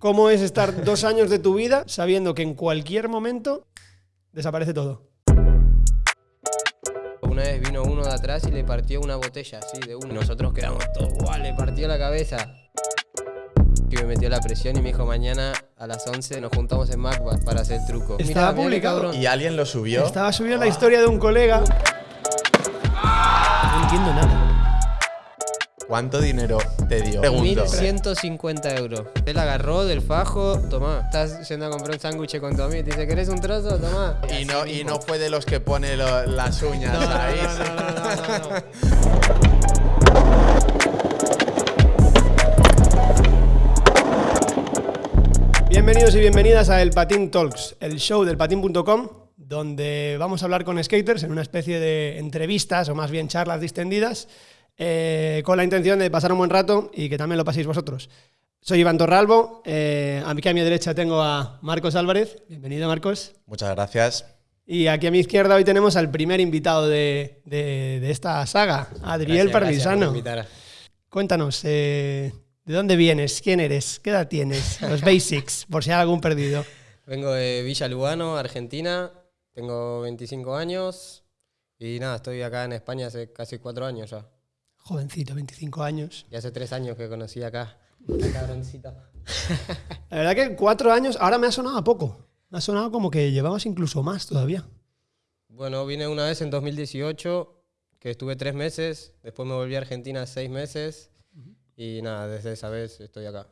¿Cómo es estar dos años de tu vida sabiendo que en cualquier momento desaparece todo? Una vez vino uno de atrás y le partió una botella así de uno. Nosotros quedamos todos, ¡guau! Le partió la cabeza. Y me metió la presión y me dijo mañana a las 11 nos juntamos en Macbeth para hacer el truco. Estaba Mirá, publicado. ¿Y alguien lo subió? Estaba subiendo la historia de un colega. No entiendo nada. ¿Cuánto dinero te dio? Pregunto. 1150 euros. Él agarró del fajo, tomá. Estás yendo a comprar un sándwich con tu amigo. Te dice, ¿querés un trozo? Tomá. Y no, y no fue de los que pone lo- las uñas No, no, no, no, no, no. Bienvenidos y bienvenidas a El Patín Talks, el show del patín.com, donde vamos a hablar con skaters en una especie de entrevistas o más bien charlas distendidas, eh, con la intención de pasar un buen rato y que también lo paséis vosotros. Soy Iván Torralbo, eh, aquí a mi derecha tengo a Marcos Álvarez, bienvenido Marcos, Muchas gracias. y aquí a mi izquierda hoy tenemos al primer invitado de, de- de esta saga, Adriel Parmisano. Cuéntanos, eh, ¿de dónde vienes? ¿Quién eres? ¿Qué edad tienes? Los basics, por si hay algún perdido. Vengo de Villa Lugano, Argentina. Tengo 25 años. Y nada, estoy acá en España hace casi cuatro años ya. Jovencito, 25 años. Y hace tres años que conocí acá. Esta cabroncita. La verdad que cuatro años, ahora me ha sonado a poco. Me ha sonado como que llevamos incluso más todavía. Bueno, vine una vez en 2018, que estuve tres meses. Después me volví a Argentina seis meses. Y nada, desde esa vez estoy acá.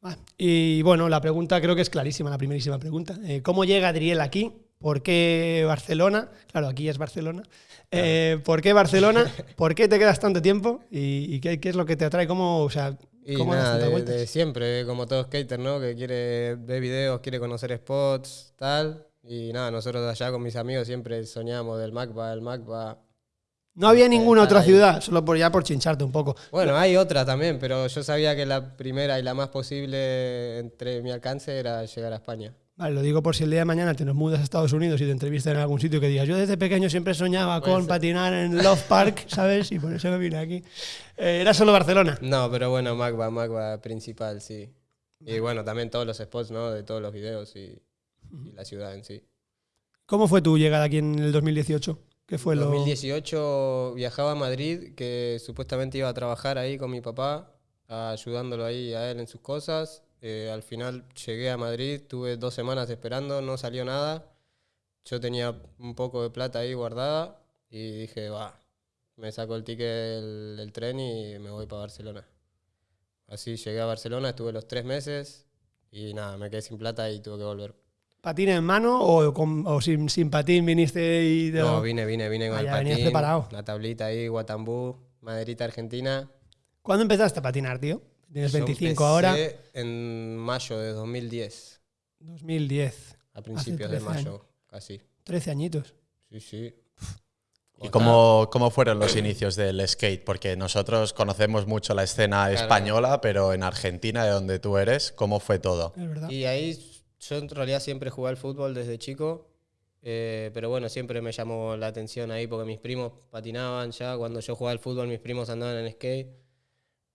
Ah, Y bueno, la pregunta creo que es clarísima, la primerísima pregunta. Eh, ¿Cómo llega Adriel aquí? ¿Por qué Barcelona? Claro, aquí es Barcelona. Eh, ¿Por qué Barcelona? ¿Por qué te quedas tanto tiempo? ¿Y, y qué, qué es lo que te atrae? ¿Cómo, o sea, Y cómo das nada, de, de siempre, como todo skater, ¿no? Que quiere ver videos, quiere conocer spots, tal. Y nada, nosotros allá con mis amigos siempre soñamos del MACBA, el MACBA. No había ninguna estar otra ahí. ciudad, solo por ya por chincharte un poco. Bueno, hay otra también, pero yo sabía que la primera y la más posible entre mi alcance era llegar a España. Vale, lo digo por si el día de mañana te nos mudas a Estados Unidos y te entrevistan en algún sitio que digas, yo desde pequeño siempre soñaba con patinar en Love Park, ¿sabes? Y por eso me vine aquí. Eh, era solo Barcelona. No, pero bueno, MACBA, MACBA principal, sí. Y bueno, también todos los spots, ¿no? De todos los videos y, y la ciudad en sí. ¿Cómo fue tu llegada aquí en el 2018? ¿Qué fue En lo...? 2018 viajaba a Madrid, que supuestamente iba a trabajar ahí con mi papá, ayudándolo ahí a él en sus cosas. Eh, al final llegué a Madrid, tuve dos semanas esperando, no salió nada. Yo tenía un poco de plata ahí guardada y dije, va, me saco el ticket del, del tren y me voy para Barcelona. Así llegué a Barcelona, estuve los tres meses y nada, me quedé sin plata y tuve que volver. ¿Patín en mano o, con- o sin, sin patín viniste y... te No, vine, vine, vine con Ah, el patín, preparado. la tablita ahí, Guatambú, maderita argentina. ¿Cuándo empezaste a patinar, tío? Tienes Yo 25 ahora. empecé en mayo de 2010, 2010. a principios de 13 mayo, casi. 13 añitos. Sí, sí. ¿Y cómo, cómo fueron los inicios del skate? Porque nosotros conocemos mucho la escena española, pero en Argentina, de donde tú eres, ¿cómo fue todo? Es verdad. Y ahí yo en realidad siempre jugué al fútbol desde chico, eh, pero bueno, siempre me llamó la atención ahí porque mis primos patinaban ya. Cuando yo jugaba al fútbol, mis primos andaban en skate.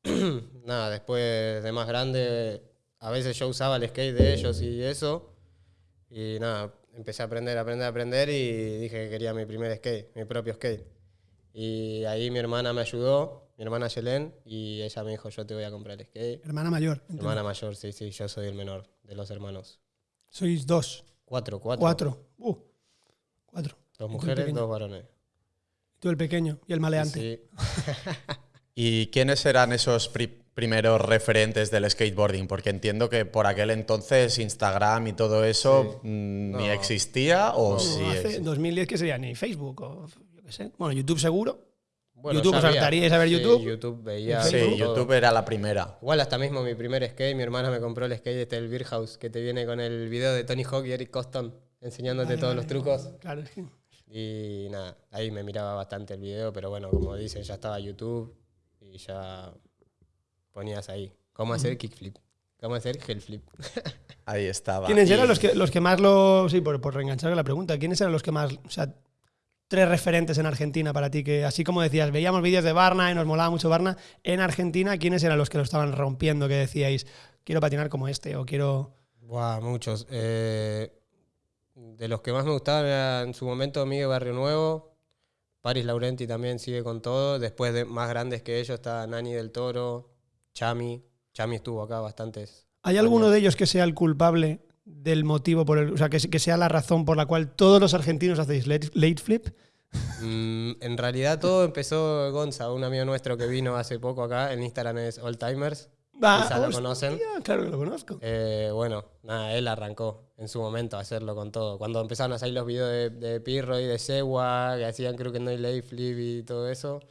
Nada, después de más grande, a veces yo usaba el skate de ellos y eso. Y nada, empecé a aprender, aprender, aprender y dije que quería mi primer skate, mi propio skate. Y ahí mi hermana me ayudó, mi hermana Yelén, y ella me dijo, yo te voy a comprar el skate. Hermana mayor. Entiendo. hermana mayor, sí, sí, yo soy el menor de los hermanos. Sois dos. Cuatro, cuatro. Cuatro. Uh, cuatro. Dos mujeres, dos varones. Tú el pequeño y el maleante. Sí. ¿Y quiénes eran esos pri- primeros referentes del skateboarding? Porque entiendo que por aquel entonces Instagram y todo eso mm, ni No. existía o No, sí hace existía. 2010 que sería ni Facebook o yo qué sé. Bueno, YouTube seguro. Bueno, YouTube, hartaríais a ver Sí, YouTube. YouTube veía. Sí, todo. YouTube era la primera. Igual hasta mismo mi primer skate, mi hermana me compró el skate este, el Beer House, que te viene con el video de Tony Hawk y Eric Coston, enseñándote Vale, todos vale. los trucos. Claro, es que- Y nada, ahí me miraba bastante el video, pero bueno, como dicen, ya estaba YouTube y ya ponías ahí. ¿Cómo hacer kickflip? ¿Cómo hacer hellflip? Ahí estaba. ¿Quiénes Y- eran los que, los que más lo. Sí, por, por reenganchar la pregunta. ¿Quiénes eran los que más. O sea, tres referentes en Argentina para ti? Que así como decías, veíamos vídeos de Barna y nos molaba mucho Barna. En Argentina, ¿quiénes eran los que lo estaban rompiendo? Que decíais, quiero patinar como este o quiero... Buah, muchos. Eh, de los que más me gustaban era en su momento Miguel Barrio Nuevo, Paris Laurenti también sigue con todo. Después de más grandes que ellos está Nani del Toro, Chami. Chami estuvo acá bastantes. ¿Hay alguno de ellos que sea el culpable del motivo por el, o sea, que, que sea la razón por la cual todos los argentinos hacéis late, late flip? Mm, en realidad todo empezó Gonza, un amigo nuestro que vino hace poco acá. En Instagram es All Timers. Va, Quizá lo hostia, conocen. Claro que lo conozco. Eh, bueno, nada, él arrancó en su momento a hacerlo con todo. Cuando empezaron a salir los videos de, de Pirro y de Sewa, que hacían creo que no hay flip y todo eso,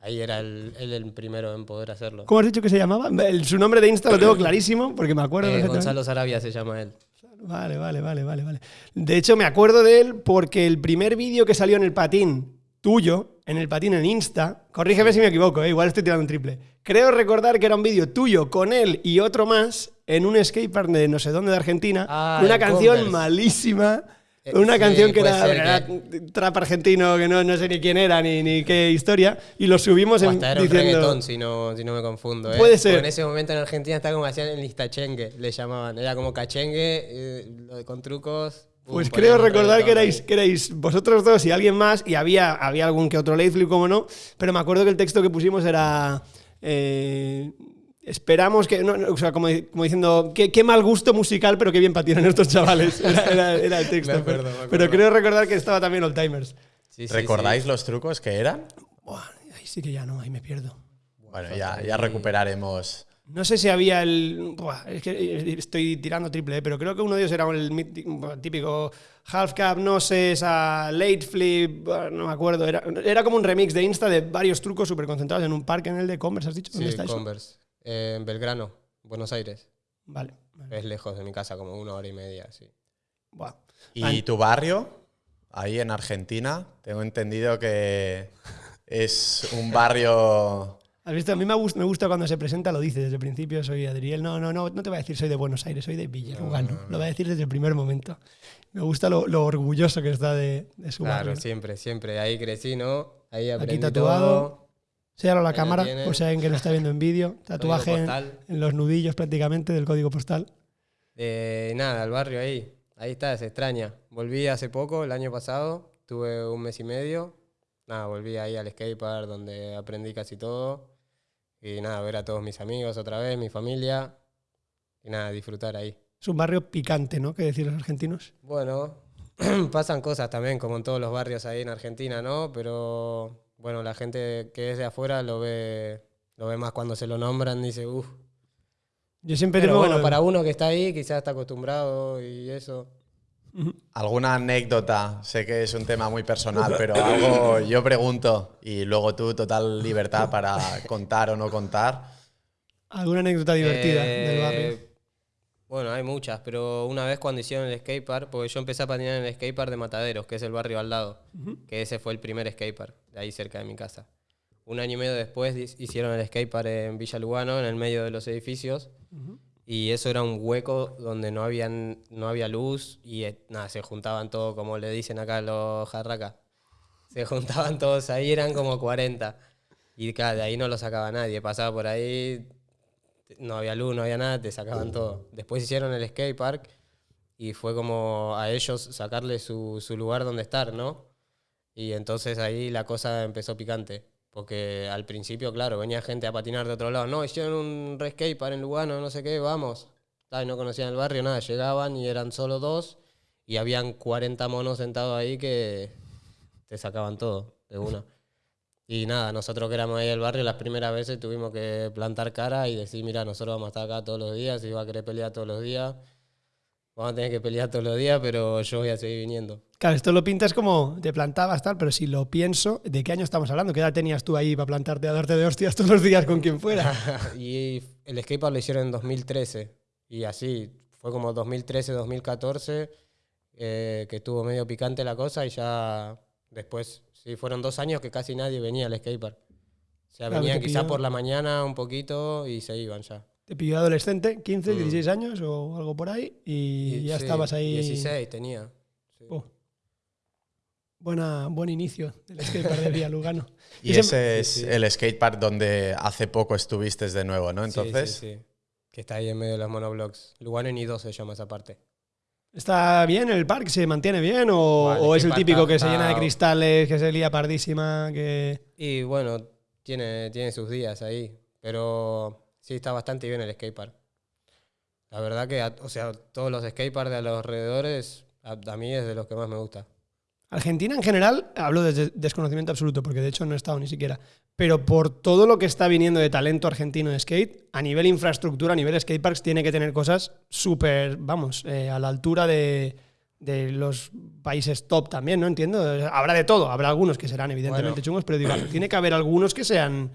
ahí era el- él el primero en poder hacerlo. ¿Cómo has dicho que se llamaba? El- su nombre de Insta lo tengo clarísimo porque me acuerdo. Eh. Gonzalo Sarabia se llama él. Vale, vale, vale, vale, vale. De hecho, me acuerdo de él porque el primer vídeo que salió en el patín tuyo, en el patín en Insta, corrígeme si me equivoco, eh, igual estoy tirando un triple. Creo recordar que era un vídeo tuyo con él y otro más en un skatepark de no sé dónde de Argentina, Ah, una canción Converse. malísima. Eh, Una sí, canción que era, era que- trap argentino, que no, no sé ni quién era ni, ni qué historia, y lo subimos O en, hasta era un diciendo... reggaetón, si no, si no me confundo. ¿eh? Puede ser. Porque en ese momento en Argentina estaba como hacían el listachengue, le llamaban. Era como cachengue, eh, con trucos. Pues creo recordar que erais, que erais vosotros dos y alguien más, y había, había algún que otro late flip, como no, pero me acuerdo que el texto que pusimos era. eh, esperamos que. no, no, o sea, como, como diciendo, qué, qué mal gusto musical, pero qué bien patinan estos chavales. Era, era- era el texto. Me acuerdo, pero, me acuerdo. pero creo recordar que estaba también Old Timers. Sí, sí, ¿Recordáis sí. los trucos que eran? Buah, ahí sí que ya no, ahí me pierdo. Bueno, ya, ya recuperaremos. No sé si había el. buah, es que estoy tirando triple, eh, pero creo que uno de ellos era el típico half cap, no sé, esa late flip, no me acuerdo. Era, era como un remix de Insta de varios trucos súper concentrados en un parque en el de Converse, ¿has dicho? ¿Dónde Sí, está eso? Converse. Eh, en Belgrano, Buenos Aires. Vale. vale. Es lejos de mi casa, como una hora y media, sí. Buah. ¿Y tu barrio? Ahí en Argentina, tengo entendido que es un barrio... ¿Has visto? A mí me gusta, me gusta cuando se presenta, lo dice desde el principio, soy Adriel. No, no, no, no te voy a decir soy de Buenos Aires, soy de Villarugano. Lo voy a decir desde el primer momento. Me gusta lo, lo orgulloso que está de, de su Claro, barrio. siempre, siempre. Ahí crecí, ¿no? Ahí aprendí tatuado, todo. Séalo a la Ahí lo cámara, por si alguien que no está viendo en vídeo. Tatuaje en, en los nudillos prácticamente del código postal. Eh, nada, el barrio ahí. Ahí está, se extraña. Volví hace poco, el año pasado. Tuve un mes y medio. Nada, volví ahí al skatepark donde aprendí casi todo. Y nada, ver a todos mis amigos otra vez, mi familia. Y nada, disfrutar ahí. Es un barrio picante, ¿no? Que decir los argentinos. Bueno, pasan cosas también, como en todos los barrios ahí en Argentina, ¿no? Pero bueno, la gente que es de afuera lo ve, lo ve más cuando se lo nombran, dice, uff. Yo siempre Pero tengo- bueno, para uno que está ahí, quizás está acostumbrado y eso. ¿Alguna anécdota? Sé que es un tema muy personal, pero algo yo pregunto y luego tú total libertad para contar o no contar. alguna anécdota divertida Eh, del barrio. Bueno, hay muchas, pero una vez cuando hicieron el skatepark, porque yo empecé a patinar en el skatepark de Mataderos, que es el barrio al lado, que ese fue el primer skatepark, de ahí cerca de mi casa. Un año y medio después hicieron el skatepark en Villa Lugano, en el medio de los edificios, y eso era un hueco donde no, habían, no había luz y eh, nada, se juntaban todos, como le dicen acá los jarracas. Se juntaban todos ahí, eran como 40. Y de ahí no lo sacaba nadie. Pasaba por ahí, no había luz, no había nada, te sacaban todo. Después hicieron el skate park y fue como a ellos sacarle su, su lugar donde estar, ¿no? Y entonces ahí la cosa empezó picante. Porque al principio, claro, venía gente a patinar de otro lado. No, hicieron un park en Lugano, no sé qué, vamos. Ah, y no conocían el barrio, nada. Llegaban y eran solo dos y habían 40 monos sentados ahí que te sacaban todo de una. Y nada, nosotros que éramos ahí del barrio, las primeras veces tuvimos que plantar cara y decir, mira, nosotros vamos a estar acá todos los días, si va a querer pelear todos los días, vamos a tener que pelear todos los días, pero yo voy a seguir viniendo. Claro, esto lo pintas como te plantabas tal, pero si lo pienso, ¿de qué año estamos hablando? ¿Qué edad tenías tú ahí para plantarte a darte de hostias todos los días con quien fuera? y el skatepark lo hicieron en 2013. Y así, fue como 2013, 2014, eh, que estuvo medio picante la cosa y ya después, sí, fueron dos años que casi nadie venía al skatepark. O sea, Claro, venían te quizá pilló- por la mañana un poquito y se iban ya. Te pilló adolescente, 15, Mm. 16 años o algo por ahí, y, ya sí, estabas ahí. 16 tenía. sí. Oh. Buena, buen inicio del skatepark de Vía Lugano. Y ese- ese es sí, sí. el skatepark donde hace poco estuviste de nuevo, ¿no? Sí, sí, Entonces, sí. que está ahí en medio de los monoblocks. Lugano y 2 se llama esa parte. ¿Está bien el parque? ¿Se mantiene bien? ¿O, Vale, o es el típico que se llena de cristales, que se lía pardísima? Que... Y bueno, tiene, tiene sus días ahí. Pero sí, está bastante bien el skatepark. La verdad que, o sea, todos los skateparks de los alrededores, a, a mí es de los que más me gusta. Argentina en general, hablo desde desconocimiento absoluto, porque de hecho no he estado ni siquiera, pero por todo lo que está viniendo de talento argentino de skate, a nivel infraestructura, a nivel skateparks, tiene que tener cosas súper, vamos, eh, a la altura de, de los países top también, ¿no? Entiendo. Habrá de todo, habrá algunos que serán evidentemente Bueno. chungos, pero digo, tiene que haber algunos que sean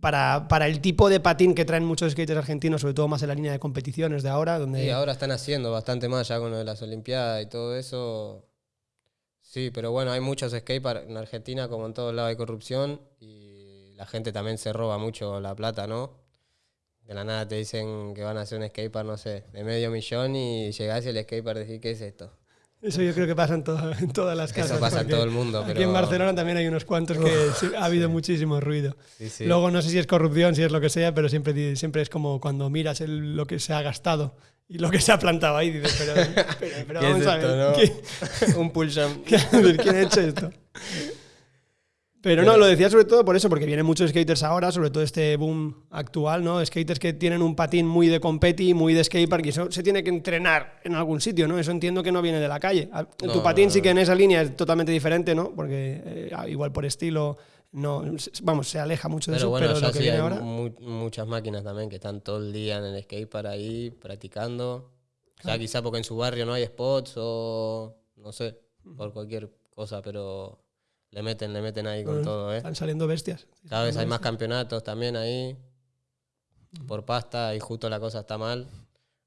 para, para el tipo de patín que traen muchos skaters argentinos, sobre todo más en la línea de competiciones de ahora, donde... Y ahora están haciendo bastante más ya con lo de las Olimpiadas y todo eso. Sí, pero bueno, hay muchos skateparks en Argentina, como en todos lados hay corrupción y la gente también se roba mucho la plata, ¿no? De la nada te dicen que van a hacer un skatepark, no sé, de medio millón y llegás y el skatepark decís, ¿qué es esto? Eso yo creo que pasa en, todo- en todas las Eso casas. pasa en todo el mundo, Aquí pero- en Barcelona también hay unos cuantos que sí, ha habido muchísimo ruido. Sí, sí. Luego no sé si es corrupción, si es lo que sea, pero siempre, siempre es como cuando miras el- lo que se ha gastado y lo que se ha plantado ahí, dices, pero, pero, pero ¿Qué es vamos a esto, ver, no? ¿qué- un pull jump. ¿quién ha hecho esto? Pero no, lo decía sobre todo por eso, porque vienen muchos skaters ahora, sobre todo este boom actual, ¿no? Skaters que tienen un patín muy de competi, muy de skatepark, y eso se tiene que entrenar en algún sitio, ¿no? Eso entiendo que no viene de la calle. A- tu No, patín no, sí no. que en esa línea es totalmente diferente, ¿no? Porque eh, igual por estilo, no, vamos, se aleja mucho de Pero eso, bueno, pero ya lo que sí viene hay ahora... mu- muchas máquinas también que están todo el día en el skatepark ahí practicando. O sea, quizá porque en su barrio no hay spots o no sé, por cualquier cosa, pero le meten, le meten ahí con Bueno, todo, ¿eh? Están saliendo bestias. Cada vez hay más campeonatos también ahí por pasta y justo la cosa está mal.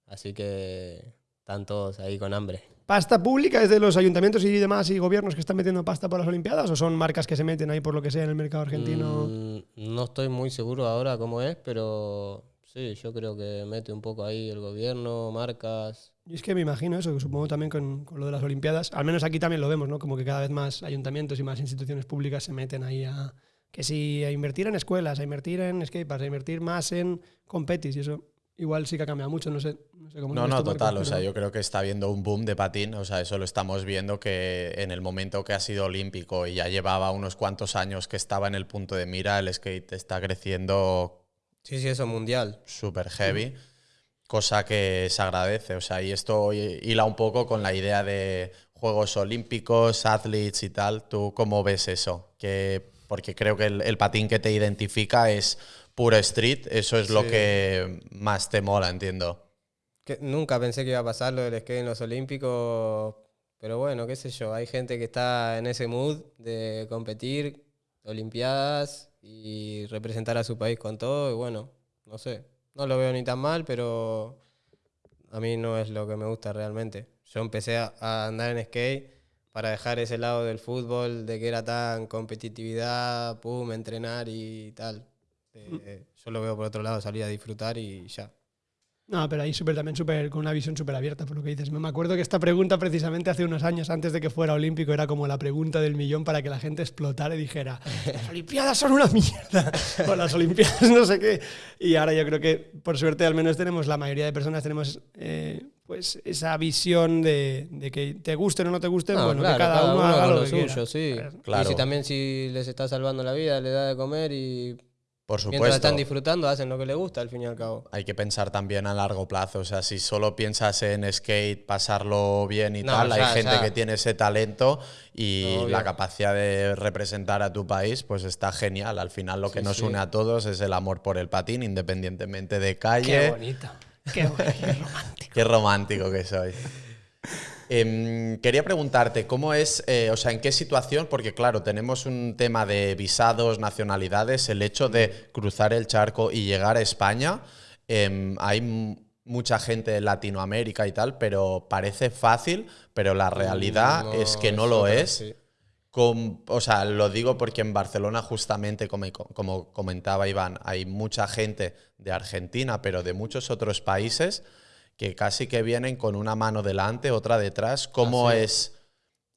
Así que están todos ahí con hambre. ¿Pasta pública es de los ayuntamientos y demás y gobiernos que están metiendo pasta por las Olimpiadas o son marcas que se meten ahí por lo que sea en el mercado argentino? Mm, no estoy muy seguro ahora cómo es, pero sí, yo creo que mete un poco ahí el gobierno, marcas. Y es que me imagino eso, que supongo también con, con lo de las Olimpiadas, al menos aquí también lo vemos, ¿no? Como que cada vez más ayuntamientos y más instituciones públicas se meten ahí a que sí, a invertir en escuelas, a invertir en skateparks, a invertir más en competis y eso igual sí que ha cambiado mucho, no sé, no sé cómo lo No, no, total. O sea, pero- yo creo que está habiendo un boom de patín. O sea, eso lo estamos viendo que en el momento que ha sido olímpico y ya llevaba unos cuantos años que estaba en el punto de mira, el skate está creciendo Sí, sí, eso mundial. súper heavy, cosa que se agradece. O sea, y esto hila un poco con la idea de Juegos Olímpicos, athletes y tal. ¿Tú cómo ves eso? Que, porque creo que el, el patín que te identifica es puro street, eso es lo que más te mola, entiendo. Que nunca pensé que iba a pasar lo del skate en los Olímpicos, pero bueno, qué sé yo, hay gente que está en ese mood de competir, Olimpiadas y representar a su país con todo, y bueno, no sé, no lo veo ni tan mal, pero a mí no es lo que me gusta realmente. Yo empecé a, andar en skate para dejar ese lado del fútbol, de que era tan competitividad, pum, entrenar y tal. Eh, yo lo veo por otro lado, salir a disfrutar y ya. No, pero ahí súper también súper con una visión súper abierta por lo que dices. Me acuerdo que esta pregunta precisamente hace unos años antes de que fuera olímpico era como la pregunta del millón para que la gente explotara y dijera las olimpiadas son una mierda o las olimpiadas no sé qué. Y ahora yo creo que por suerte al menos tenemos la mayoría de personas tenemos eh, pues esa visión de, de que te guste o no te guste, No, bueno, claro, que cada, uno, haga con lo, lo que suyo, quiera. sí. Claro. Y si también si les está salvando la vida, les da de comer y Por mientras supuesto. están disfrutando hacen lo que les gusta al fin y al cabo. Hay que pensar también a largo plazo. O sea, si solo piensas en skate, pasarlo bien y No, tal, hay gente que tiene ese talento y Obvio. la capacidad de representar a tu país, pues está genial. Al final lo que Sí, nos sí. une a todos es el amor por el patín, independientemente de Qué calle. bonito. Qué, bueno, qué romántico. Qué romántico que soy. Em, quería preguntarte, ¿cómo es, eh, o sea, en qué situación? Porque claro, tenemos un tema de visados, nacionalidades, el hecho de cruzar el charco y llegar a España. em, hay mucha gente de Latinoamérica y tal, pero parece fácil, pero la realidad No, es que no lo es. sí. O sea, lo digo porque en Barcelona justamente, como, como comentaba Iván, hay mucha gente de Argentina, pero de muchos otros países que casi que vienen con una mano delante, otra detrás. ¿Cómo Así es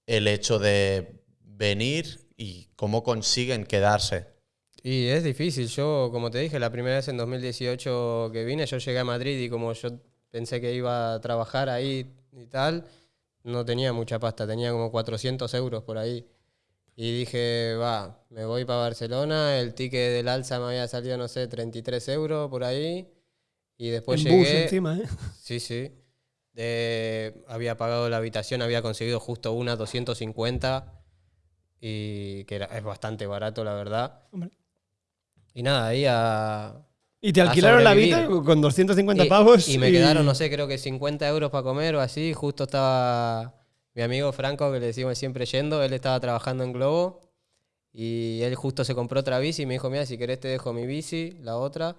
el hecho de venir y cómo consiguen quedarse? Y es difícil. Yo, como te dije, la primera vez en 2018 que vine, yo llegué a Madrid y como yo pensé que iba a trabajar ahí y tal, no tenía mucha pasta, tenía como 400 euros por ahí. Y dije, va, me voy para Barcelona, el ticket del alza me había salido, no sé, 33 euros por ahí. Y después en bus llegué. encima, ¿eh? Sí, sí. Había pagado la habitación, había conseguido justo una 250 y que era, es bastante barato, la verdad. Hombre. Y nada, ahí a... Y te alquilaron la vida con 250 y, pavos. y me quedaron, no sé, creo que 50 euros para comer o así. Justo estaba mi amigo Franco, que le decimos siempre yendo, él estaba trabajando en Globo y él justo se compró otra bici y me dijo, mira, si querés te dejo mi bici, la otra,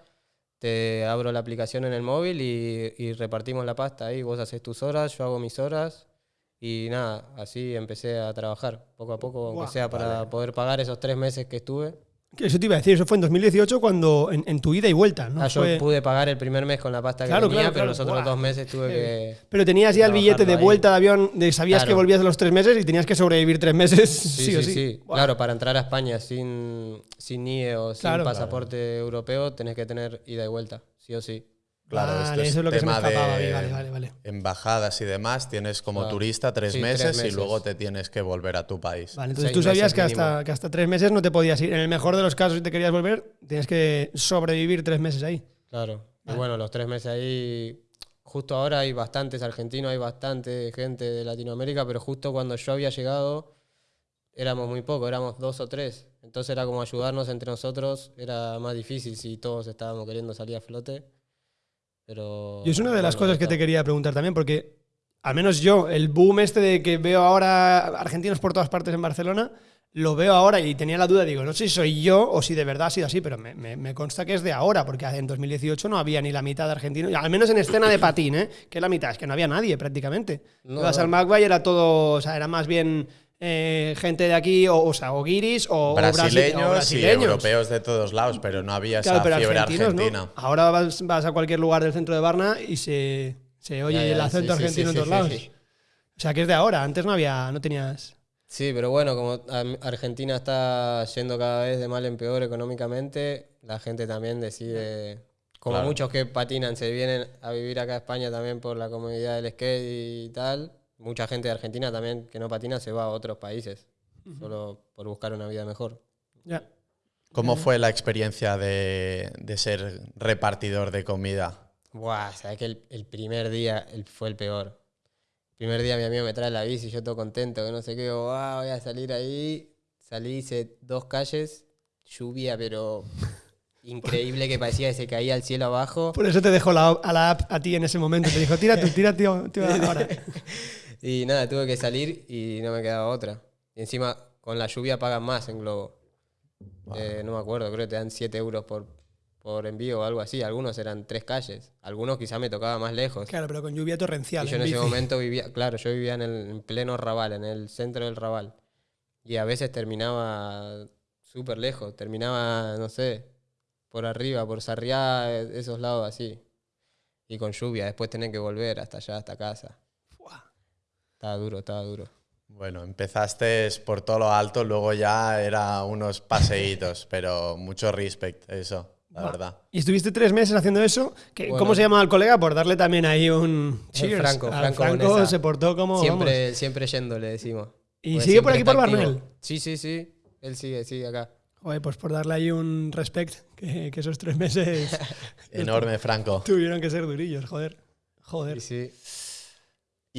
te abro la aplicación en el móvil y, y repartimos la pasta ahí. Vos haces tus horas, yo hago mis horas. Y nada, así empecé a trabajar poco a poco, aunque sea para poder pagar esos tres meses que estuve. Eso te iba a decir, eso fue en 2018 cuando en, en tu ida y vuelta, ¿no? Ah, yo Fue- pude pagar el primer mes con la pasta que Claro, tenía, claro, pero claro. los otros dos meses tuve que... Pero tenías ya el billete de ahí. vuelta de avión, de, sabías que volvías a los tres meses y tenías que sobrevivir tres meses sí, Sí, o sí. Claro, para entrar a España sin, sin NIE o sin pasaporte europeo tenés que tener ida y vuelta, sí o sí. Claro, Vale, esto es eso es lo que se me tema escapaba. de- Vale, vale, vale. Embajadas y demás, tienes como Claro. turista tres, Sí, tres meses y luego te tienes que volver a tu país. Vale, entonces Seis tú sabías que hasta, que hasta tres meses no te podías ir. En el mejor de los casos, si te querías volver, tienes que sobrevivir tres meses ahí. Claro. Vale. Y bueno, los tres meses ahí, justo ahora hay bastantes argentinos, hay bastante gente de Latinoamérica, pero justo cuando yo había llegado éramos muy pocos, éramos dos o tres. Entonces era como ayudarnos entre nosotros, era más difícil si todos estábamos queriendo salir a flote. Pero, Y es una de las cosas que te quería preguntar también, porque al menos yo, el boom este de que veo ahora argentinos por todas partes en Barcelona, lo veo ahora y tenía la duda, digo, no sé si soy yo o si de verdad ha sido así, pero me, me- me consta que es de ahora, porque en 2018 no había ni la mitad de argentinos, al menos en escena de patín, ¿eh? que es la mitad, es que no había nadie prácticamente. No, Ibas no. al Magway era todo, o sea, era más bien eh, gente de aquí, o, o sea, o guiris, o, o brasi- o brasileños, brasileños. y europeos de todos lados, pero no había Claro, esa pero fiebre argentinos, ¿no? argentina. Ahora vas, vas a cualquier lugar del centro de Varna y se, se oye Ya, ya, el acento sí, argentino sí, en sí, todos sí, lados. sí. O sea, que es de ahora. Antes no había, no tenías. Sí, pero bueno, como Argentina está yendo cada vez de mal en peor económicamente, la gente también decide, como Claro. muchos que patinan se vienen a vivir acá a España también por la comodidad del skate y tal, mucha gente de Argentina también que no patina se va a otros países, solo por buscar una vida mejor. Ya. ¿Cómo fue la experiencia de, de ser repartidor de comida? Buah, sabes que el, el primer día el- fue el peor. El primer día mi amigo me trae la bici, yo todo contento, que no sé qué, digo, "Guau, voy a salir ahí. Salí, hice dos calles, lluvia, pero increíble que parecía que se caía el cielo abajo. Por eso te dejó la, a la app a ti en ese momento. Te dijo, tira tú, tira tío, tío, ahora. Y nada, tuve que salir y no me quedaba otra. Y encima, con la lluvia pagan más en Globo. Eh, no me acuerdo, creo que te dan 7 euros por, por envío o algo así. Algunos eran tres calles. Algunos quizá me tocaba más lejos. Claro, pero con lluvia torrencial. Y yo en en ese momento vivía, claro, yo vivía en, el, en pleno Raval, en el centro del Raval. Y a veces terminaba súper lejos, terminaba, no sé, por arriba, por Sarriá, esos lados así. Y con lluvia, después tener que volver hasta allá, hasta casa. Estaba duro, estaba duro. Bueno, empezaste por todo lo alto, luego ya era unos paseitos, pero mucho respect, eso, la Buah. verdad. Y estuviste tres meses haciendo eso. Bueno. ¿Cómo se llamaba el colega? Por darle también ahí un El cheers. Franco, Franco Bonesa. se portó como. vamos. Siempre, siempre yendo, le decimos. ¿Y Porque sigue por siempre aquí por. Barnell? Sí, sí, sí. Él sigue, sigue acá. Joder, pues por darle ahí un respect, que, que esos tres meses Enorme, Franco. tuvieron que ser durillos, joder. Joder. Sí, sí.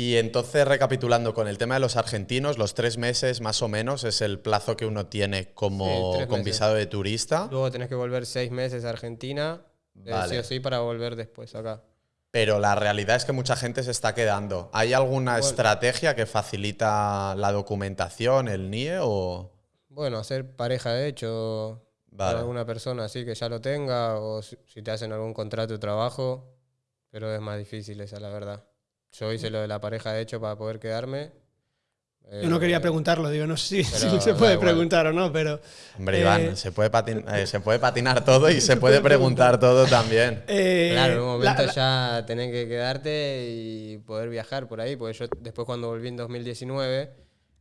Y entonces, recapitulando con el tema de los argentinos, los tres meses más o menos es el plazo que uno tiene como Sí, con visado de turista, Luego tenés que volver seis meses a Argentina, eh, Vale. sí o sí, para volver después acá. pero la realidad es que mucha gente se está quedando. ¿Hay alguna Bueno. estrategia que facilita la documentación, el NIE o...? Bueno, hacer pareja de hecho Vale. con alguna persona así que ya lo tenga, o si te hacen algún contrato de trabajo, pero es más difícil esa, la verdad. Yo hice lo de la pareja de hecho para poder quedarme. Yo no quería Eh, preguntarlo, digo, no sé si, pero si se puede preguntar o no, pero. Hombre, Eh, Iván, se, puede patin- eh, se puede patinar todo y se puede preguntar todo también. eh, Claro, en un la- momento la- ya tenés que quedarte y poder viajar por ahí, porque yo después cuando volví en 2019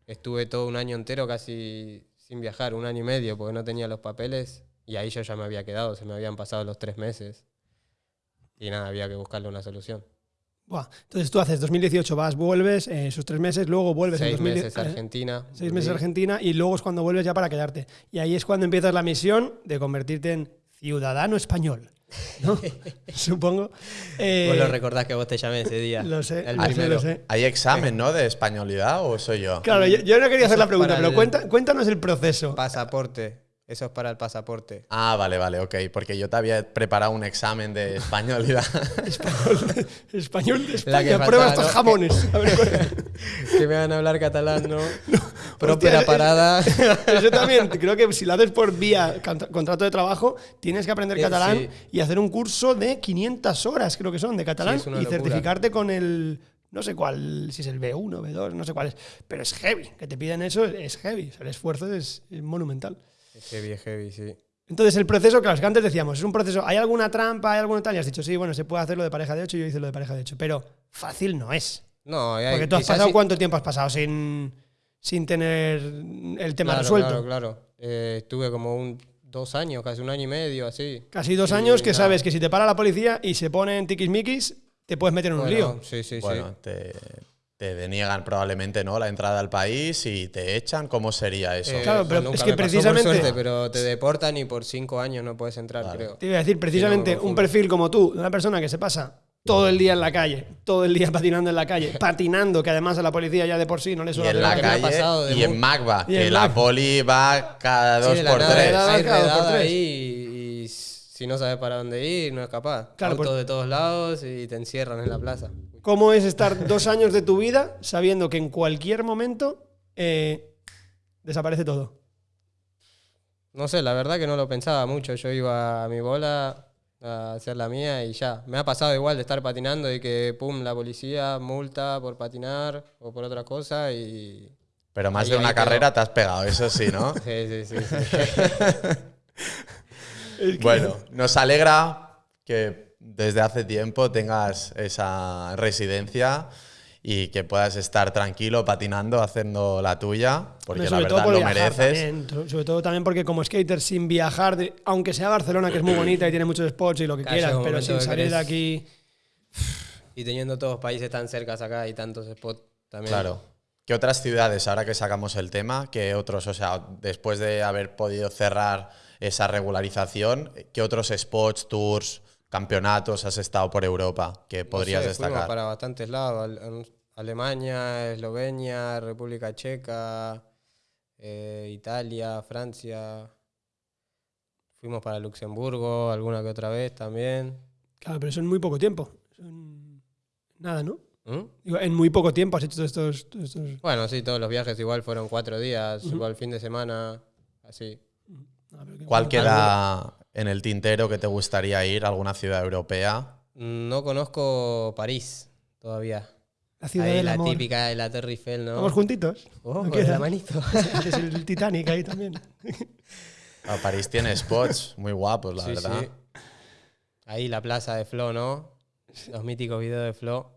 estuve todo un año entero casi sin viajar, un año y medio, porque no tenía los papeles Y ahí yo ya me había quedado, se me habían pasado los tres meses. Y nada, había que buscarle una solución. Buah, Entonces tú haces 2018, vas, vuelves, eh, esos tres meses, luego vuelves en Seis 2000, meses a eh, Argentina. seis meses a. Argentina y luego es cuando vuelves ya para quedarte. Y ahí es cuando empiezas la misión de convertirte en ciudadano español. ¿no? Supongo. Eh, Vos lo recordás que vos te llamé ese día. Lo sé, El primero. lo sé. ¿Hay examen, no? De españolidad o soy yo? Claro, yo, yo no quería hacer la es pregunta, pero el- cuenta- cuéntanos el proceso. Pasaporte. Eso es para el pasaporte. Ah, vale, vale, ok. Porque yo te había preparado un examen de españolidad. Español, español de La que España, prueba faltaba, estos ¿no? jamones. A ver, ¿cuál- que me van a hablar catalán, ¿no? Hostia, Propia es- parada. Eso también, creo que si lo haces por vía contra- contrato de trabajo, tienes que aprender Eh, catalán sí. y hacer un curso de 500 horas, creo que son, de catalán, Sí, y locura. certificarte con el, no sé cuál, si es el B1, B2, no sé cuál es, pero es heavy, que te piden eso es heavy, o sea, el esfuerzo es, es monumental. Heavy, heavy, sí. Entonces, el proceso, claro, es que antes decíamos, es un proceso, ¿hay alguna trampa, hay alguna tal? Y has dicho, sí, bueno, se puede hacer lo de pareja de 8, yo hice lo de pareja de 8, pero fácil no es. No, hay- Porque tú has pasado, sí- ¿cuánto tiempo has pasado sin, sin tener el tema claro, resuelto? Claro, claro. Eh, estuve como un, dos años, casi un año y medio, así. Casi dos Y años que nada. sabes que si te para la policía y se ponen tiquismiquis, te puedes meter en un Bueno, lío. Sí, sí, bueno, te, te deniegan probablemente no la entrada al país y te echan. ¿Cómo sería eso? Eh, Claro, pero nunca es que me pasó, por precisamente- suerte, pero te deportan y por cinco años no puedes entrar, Vale. creo. Te iba a decir, precisamente, un perfil como tú, de una persona que se pasa todo el día en la calle, todo el día patinando en la calle, patinando, que además a la policía ya de por sí no le y suena en la calle pasado y en Magba, Y que la poli va cada dos Sí, por nada, tres. Redada hay cada dos por redada tres. ahí y, y si no sabes para dónde ir, no es capaz. Claro, Autos por- de todos lados y te encierran en la plaza. ¿Cómo es estar dos años de tu vida sabiendo que en cualquier momento eh, desaparece todo? No sé, la verdad que no lo pensaba mucho. Yo iba a mi bola a hacer la mía y ya. Me ha pasado igual de estar patinando y que, pum, la policía multa por patinar o por otra cosa y... Pero más Ahí- de una quedó. carrera te has pegado, eso sí, ¿no? Sí, sí, sí. sí. Es que- Bueno, nos alegra que desde hace tiempo tengas esa residencia y que puedas estar tranquilo patinando, haciendo la tuya, porque la verdad por lo mereces. también, sobre todo también porque como skater sin viajar, de- aunque sea Barcelona, que es muy bonita y tiene muchos spots y lo que Claro, quieras, pero sin que salir de aquí... y teniendo todos países tan cercas acá y tantos spots también. Claro. ¿Qué otras ciudades, ahora que sacamos el tema, qué otros, o sea, después de haber podido cerrar esa regularización, qué otros spots, tours, campeonatos has estado por Europa que No podrías sé, fuimos destacar? para bastantes lados. Al- al- Alemania, Eslovenia, República Checa, eh, Italia, Francia. Fuimos para Luxemburgo alguna que otra vez también. Claro, pero eso en muy poco tiempo. Son Nada, ¿no? ¿Mm? Digo, en muy poco tiempo has hecho todos estos... todos estos- Bueno, sí, todos los viajes igual fueron cuatro días, igual fin de semana, así. ¿Cuál queda en el tintero que te gustaría ir? ¿Alguna ciudad europea? No conozco París todavía. La ciudad Ahí del la amor. típica de la Torre Eiffel, ¿no? Vamos juntitos. Oh, ¿No la manito. Es el Titanic ahí también. Ah, París tiene spots muy guapos, la Sí, verdad. sí. Ahí la plaza de Flo, ¿no? Los míticos videos de Flo.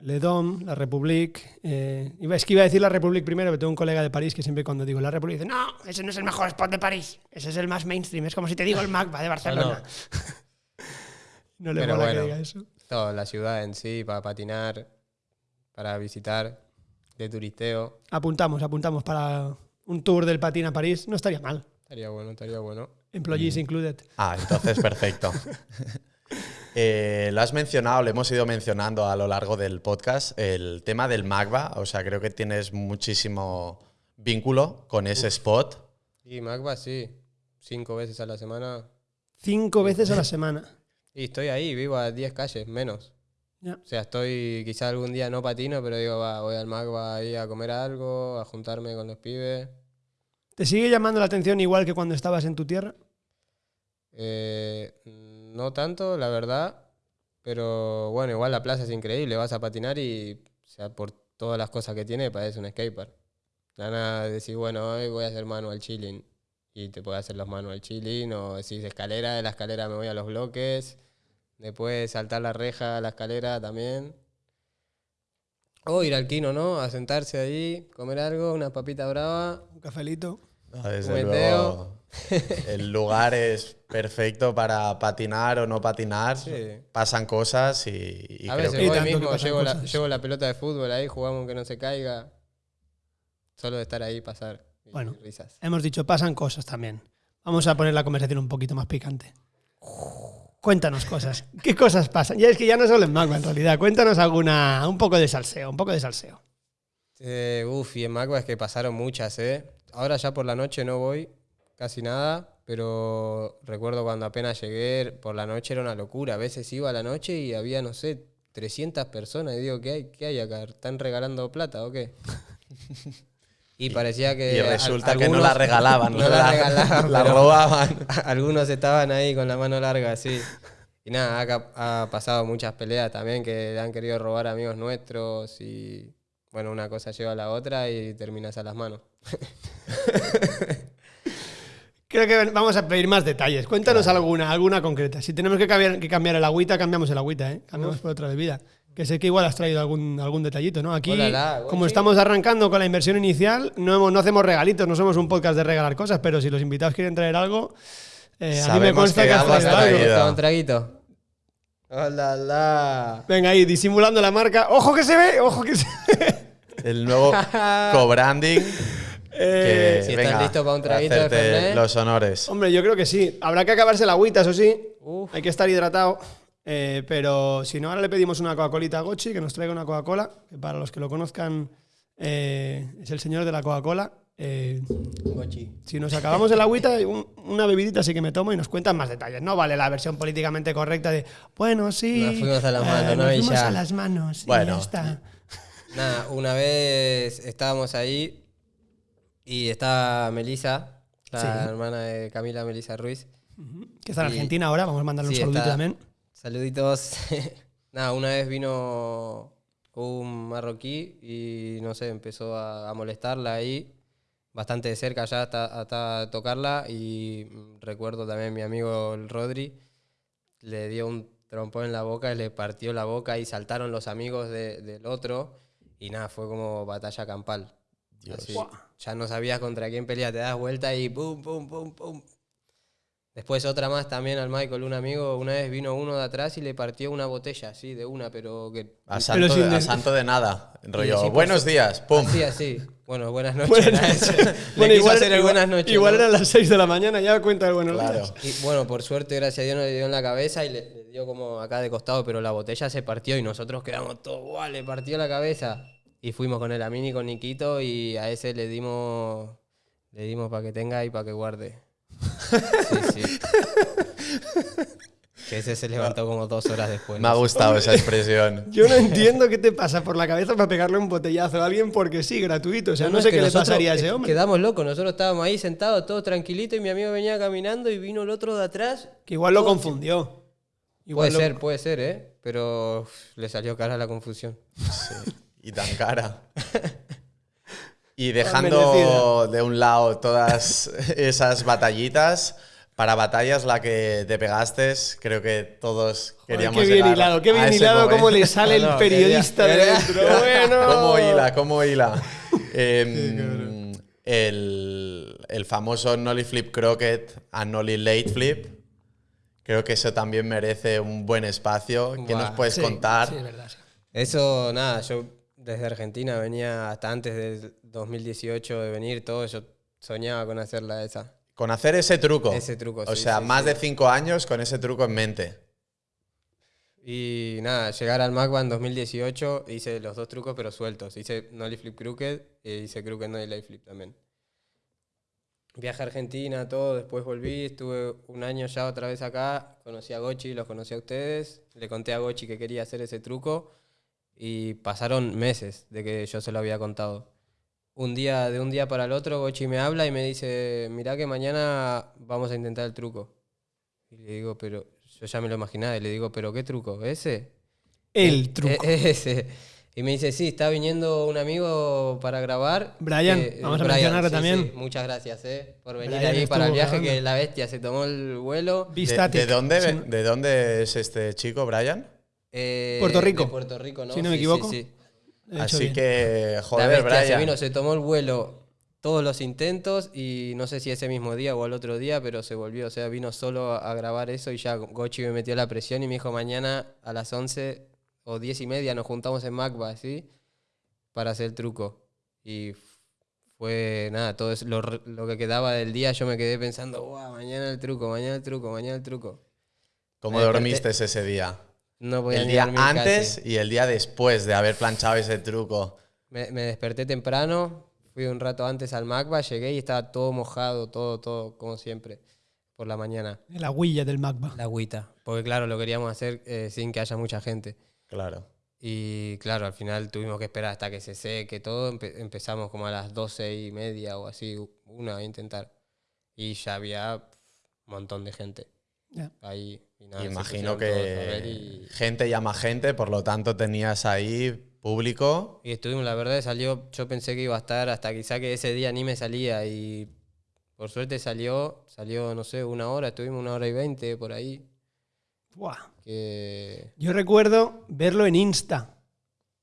Le Dom, la République. eh, es que iba a decir la République primero, pero tengo un colega de París que siempre cuando digo la République dice, no, ese no es el mejor spot de París, ese es el más mainstream, es como si te digo el MACBA de Barcelona. No, le Pero mola que bueno. diga eso. Toda la ciudad en sí, para patinar, para visitar, de turisteo. Apuntamos, apuntamos para un tour del patín a París, no estaría mal. Estaría bueno, estaría bueno. Employees Mm. included. Ah, entonces perfecto. Eh, lo has mencionado, lo hemos ido mencionando a lo largo del podcast, el tema del Magba, o sea, creo que tienes muchísimo vínculo con ese spot. Y Magba, sí. Cinco veces a la semana. Cinco veces a la semana. Y estoy ahí, vivo a 10 calles, menos. O sea, estoy, quizá algún día no patino, pero digo, va, voy al Magba ahí a comer algo, a juntarme con los pibes. ¿Te sigue llamando la atención igual que cuando estabas en tu tierra? Eh, no tanto, la verdad. Pero bueno, igual la plaza es increíble. Vas a patinar y, o sea, por todas las cosas que tiene, parece un skatepark. La nada decís, bueno, hoy voy a hacer manual chilling. Y te puedes hacer los manual chilling. O decís escalera, de la escalera me voy a los bloques. Después saltar la reja a la escalera también. O ir al kino, ¿no? A sentarse ahí, comer algo, una papita brava. Un cafelito. No, desde Un luego, meteo. El lugar es perfecto para patinar o no patinar. Sí. Pasan cosas y, y a creo veces voy que mismo, llevo la, cosas. llevo la pelota de fútbol ahí, jugamos que no se caiga. Solo de estar ahí pasar. y Bueno. risas. Hemos dicho, pasan cosas también. Vamos a poner la conversación un poquito más picante. Cuéntanos cosas. ¿Qué cosas pasan? Ya es que ya no solo en Magma, en realidad. Cuéntanos alguna, un poco de salseo, un poco de salseo. Eh, uf, y en Magua es que pasaron muchas, ¿eh? Ahora ya por la noche no voy, casi nada, pero recuerdo cuando apenas llegué, por la noche era una locura. A veces iba a la noche y había, no sé, 300 personas. Y digo, ¿qué hay, qué hay acá? ¿Están regalando plata o qué? Y parecía que. y resulta que no algunos- la regalaban, no la regalaban, la robaban. Algunos estaban ahí con la mano larga, sí. Y nada, acá ha pasado muchas peleas también que le han querido robar amigos nuestros y bueno, una cosa lleva a la otra y terminas a las manos. Creo que vamos a pedir más detalles. Cuéntanos alguna, alguna concreta. Si tenemos que cambiar, que cambiar el agüita, cambiamos el agüita, ¿eh? Cambiamos por otra bebida. Que sé que igual has traído algún, algún detallito, ¿no? Aquí, Olala, como estamos arrancando con la inversión inicial, no, hemos- no hacemos regalitos, no somos un podcast de regalar cosas, pero si los invitados quieren traer algo, eh, a mí me consta que que has traído algo. traído. ¿Toma un traguito? ¡Hola! Venga, ahí, disimulando la marca. ¡Ojo que se ve! ¡Ojo que se ve! El nuevo co-branding. Eh, si estás venga, listo para un traguito de hacerte Fernet. los honores. Hombre, yo creo que sí. Habrá que acabarse la agüita, eso sí. Uf. Hay que estar hidratado. Eh, pero si no, ahora le pedimos una Coca-Colita a Gochi, que nos traiga una Coca-Cola. Que para los que lo conozcan, eh, es el señor de la Coca-Cola. Eh, Gochi. si nos acabamos el agüita, un- una bebidita sí que me tomo y nos cuentan más detalles. No vale la versión políticamente correcta de, bueno, sí. Nos fuimos a las eh, manos, ¿no? Nos Y fuimos ya. a las manos. y Bueno. ya está. Nada, una vez estábamos ahí y estaba Melisa, la Sí. hermana de Camila Melisa Ruiz. Que está en Y- Argentina ahora, vamos a mandarle un saludito está- también. Saluditos. Nada, una vez vino un marroquí y no sé, empezó a, a molestarla ahí, bastante de cerca ya hasta, hasta tocarla. Y recuerdo también mi amigo el Rodri, le dio un trompón en la boca y le partió la boca y saltaron los amigos de- del otro. Y nada, fue como batalla campal. Así, ya no sabías contra quién pelear, te das vuelta y pum, pum, pum, pum. Después otra más también al Michael, un amigo, una vez vino uno de atrás y le partió una botella, así, de una, pero que... A santo, de, a de- santo de nada. Rollo, así, pues, buenos días, pum. Así, así. Bueno, buenas noches. Buenas era noches. Bueno, igual, hacer el igual- buenas noches. igual ¿no? eran las 6 de la mañana, ya cuenta el buenos Claro. días. Y bueno, por suerte, gracias a Dios, no le dio en la cabeza y le, le dio como acá de costado, pero la botella se partió y nosotros quedamos todos, ¡guau! Le partió la cabeza. Y fuimos con el Amini, con Niquito y a ese le dimos, le dimos para que tenga y para que guarde. Sí, sí. Que ese se levantó como dos horas después. Me ha gustado esa expresión. Yo no entiendo qué te pasa por la cabeza para pegarle un botellazo a alguien porque sí, gratuito. O sea, no, sé qué le pasaría a ese hombre. Quedamos locos, nosotros estábamos ahí sentados todos tranquilitos y mi amigo venía caminando y vino el otro de atrás. Que igual lo confundió. Igual Puede lo- ser, puede ser, ¿eh? Pero uf, le salió cara la confusión. Sí, y tan cara. Y dejando de un lado todas esas batallitas, para batallas la que te pegaste, creo que todos Joder, queríamos qué bien hilado, qué bien hilado momento. cómo le sale No, el periodista de dentro. Bueno. ¿Cómo hila? ¿Cómo hila? Em, el, el famoso Nolly Flip Croquet a Nolly Late Flip. Creo que eso también merece un buen espacio. ¿Qué Buah, nos puedes Sí, contar? Sí, es verdad. sí. Eso, nada, yo desde Argentina venía hasta antes del 2018 de venir, todo, yo soñaba con hacerla esa. Con hacer ese truco. Ese truco, O sí, sea, sí, más sí. de cinco años con ese truco en mente. Y nada, llegar al MACBA en 2018, hice los dos trucos pero sueltos. Hice Nolly Flip Crooked e hice Crooked Nolly Flip también. Viaje a Argentina, todo, después volví, estuve un año ya otra vez acá, conocí a Gochi, los conocí a ustedes, le conté a Gochi que quería hacer ese truco y pasaron meses de que yo se lo había contado. Un día, de un día para el otro, Gochi me habla y me dice, mirá que mañana vamos a intentar el truco. Y le digo, pero yo ya me lo imaginaba y le digo, pero ¿qué truco? ¿Ese? El truco. E- ese. Y me dice, sí, está viniendo un amigo para grabar. Brian, Eh, vamos a Brian, mencionarlo sí, también. sí, muchas gracias eh, por venir Brian ahí para el viaje, grabando. que la bestia se tomó el vuelo. ¿De, de dónde, Sí, ¿De dónde es este chico, Brian? Eh, Puerto Rico. De Puerto Rico, ¿no? Si no me Sí, equivoco. sí. Así bien. que, joder, bestia se Brian. vino, se tomó el vuelo todos los intentos y no sé si ese mismo día o al otro día, pero se volvió, o sea, vino solo a, grabar eso y ya Gochi me metió la presión y me dijo mañana a las 11 o 10 y media nos juntamos en Macba, ¿sí? Para hacer el truco. Y fue nada, todo eso, lo, que quedaba del día yo me quedé pensando, wow, mañana el truco, mañana el truco, mañana el truco. ¿Cómo Me desperté- dormiste ese día? No podía El día antes casi. y el día después de haber planchado ese truco. Me, me desperté temprano, fui un rato antes al Macba, llegué y estaba todo mojado, todo, todo, como siempre, por la mañana. La huilla del Magba. La agüita. Porque claro, lo queríamos hacer eh, sin que haya mucha gente. Claro. Y claro, al final tuvimos que esperar hasta que se seque todo. Empe- empezamos como a las doce y media o así, una a intentar. Y ya había un montón de gente ahí. Y nada, se Imagino que y- gente llama gente, por lo tanto tenías ahí público. Y estuvimos, la verdad, salió, yo pensé que iba a estar hasta quizá que ese día ni me salía y por suerte salió, salió, no sé, una hora, estuvimos una hora y veinte por ahí. Buah. Que Yo recuerdo verlo en Insta.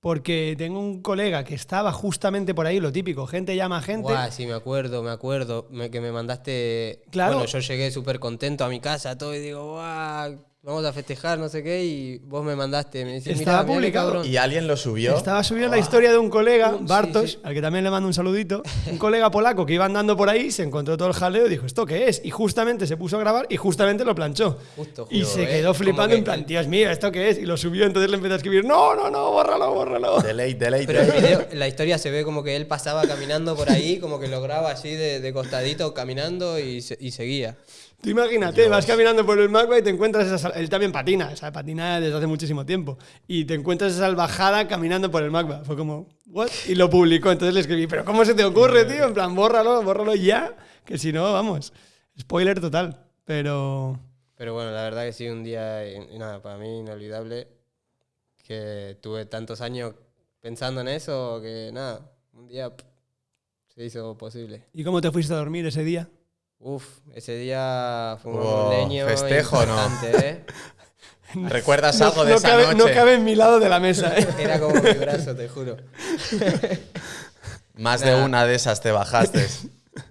Porque tengo un colega que estaba justamente por ahí, lo típico, gente llama a gente. Guau, sí, me acuerdo, me acuerdo me- que me mandaste. Claro. Bueno, yo llegué súper contento a mi casa, todo, y digo, guau, vamos a festejar, no sé qué, y vos me mandaste, me decís, Estaba qué publicado. Y alguien lo subió. Estaba subiendo la historia de un colega, Sí, Bartosz, sí. al que también le mando un saludito. Un colega polaco que iba andando por ahí, se encontró todo el jaleo y dijo, ¿esto qué es? Y justamente se puso a grabar y justamente lo planchó. Justo, y se ¿eh? quedó flipando que en plan, Dios mío, ¿esto qué es? Y lo subió, entonces le empezó a escribir, no, no, no, bórralo, bórralo. Delay, delay, Pero el video, la historia se ve como que él pasaba caminando por ahí, como que lo graba así de, de costadito caminando y, se- y seguía. Tú imagínate, vas caminando por el Magba y te encuentras esa... Él también patina, o sea, patina desde hace muchísimo tiempo. Y te encuentras esa salvajada caminando por el Magba. Fue como, ¿what? Y lo publicó, entonces le escribí, ¿pero cómo se te ocurre, tío? En plan, bórralo, bórralo ya, que si no, vamos. Spoiler total. Pero... Pero bueno, la verdad que sí, un día, eh, nada, para mí inolvidable, que tuve tantos años pensando en eso, que nada, un día pff, se hizo posible. ¿Y cómo te fuiste a dormir ese día? Uf, ese día fue un leño festejo, ¿eh? ¿Recuerdas No, algo de no esa cabe, noche? no cabe en mi lado de la mesa, ¿eh? Era como mi brazo, te juro. Más de una de esas te bajaste.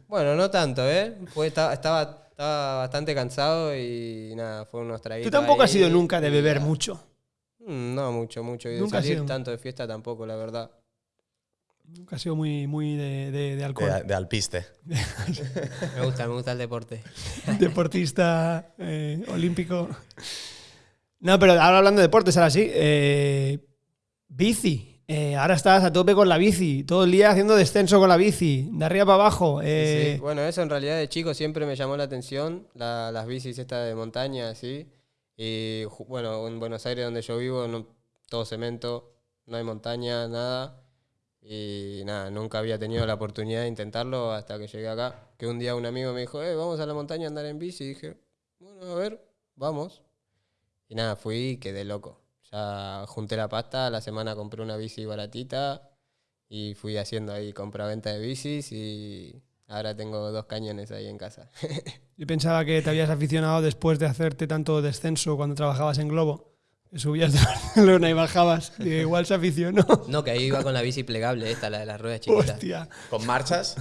Bueno, no tanto, ¿eh? Fue, estaba, estaba, estaba bastante cansado y nada, fue unos traguitos Tú tampoco has sido nunca de beber mucho. Mm, No, mucho, mucho. Y de Nunca salir sido. tanto de fiesta tampoco, la verdad. Nunca has sido muy, muy de, de- de alcohol. de, de alpiste. Me gusta, me gusta el deporte. deportista eh, olímpico. No, pero ahora hablando de deportes, ahora sí. eh, bici. Eh, ahora estás a tope con la bici. Todo el día haciendo descenso con la bici. De arriba para abajo. Sí, eh, sí. Bueno, eso en realidad de chico siempre me llamó la atención, la- las bicis estas de montaña, así. Y bueno, en Buenos Aires donde yo vivo, no, todo cemento, no hay montaña, nada. Y nada, nunca había tenido la oportunidad de intentarlo hasta que llegué acá. Que un día un amigo me dijo, eh, vamos a la montaña a andar en bici. Y dije, bueno, a ver, vamos. Y nada, fui y quedé loco. Ya junté la pasta, la semana compré una bici baratita y fui haciendo ahí compra-venta de bicis y ahora tengo dos cañones ahí en casa. Yo pensaba que te habías aficionado después de hacerte tanto descenso cuando trabajabas en Globo. Subías de Barcelona y bajabas. Igual se aficionó. No, que ahí iba con la bici plegable, esta, la de las ruedas chiquitas. Hostia. ¿Con marchas?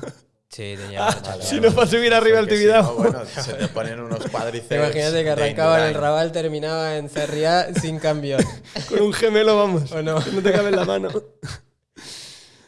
Sí, tenía marcha. Si no para subir arriba al si Tibidabo. no, bueno, se te ponen unos cuádriceps. Imagínate que arrancaba en el. Raval, terminaba en Sarriá sin cambio. Con un gemelo, vamos. ¿O no? Te cabe en la mano.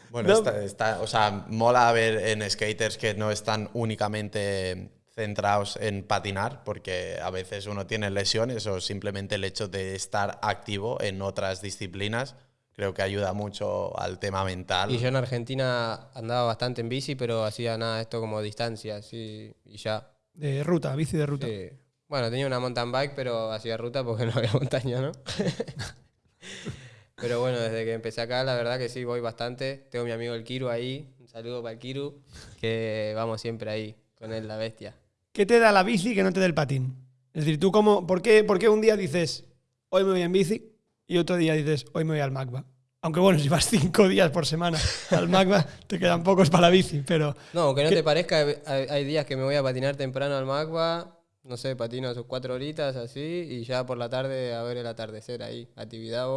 Bueno, No. está, está- o sea, mola ver en skaters que no están únicamente centrados en patinar, porque a veces uno tiene lesiones o simplemente el hecho de estar activo en otras disciplinas creo que ayuda mucho al tema mental. Y yo en Argentina andaba bastante en bici, pero hacía nada, esto como distancia, así, y ya. De ruta, bici de ruta. Sí. Bueno, tenía una mountain bike, pero hacía ruta porque no había montaña, ¿no? pero bueno, desde que empecé acá, la verdad que sí, voy bastante. Tengo a mi amigo el Kiru ahí, un saludo para el Kiru, que vamos siempre ahí, con él, la bestia. ¿Qué te da la bici que no te da el patín? Es decir, tú cómo, ¿por qué, por qué un día dices, hoy me voy en bici y otro día dices, hoy me voy al Magba? Aunque bueno, si vas cinco días por semana al Magba, te quedan pocos para la bici, pero No, aunque no te parezca, hay, hay días que me voy a patinar temprano al Magba, no sé, patino sus cuatro horitas así, y ya por la tarde a ver el atardecer ahí, actividad.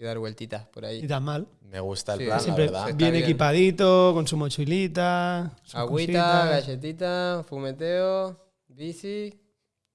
Y dar vueltitas por ahí. tan mal. Me gusta el Sí, plan, la Siempre verdad. Bien, bien. equipadito, con su mochilita. sus Agüita, cositas. galletita, fumeteo, bici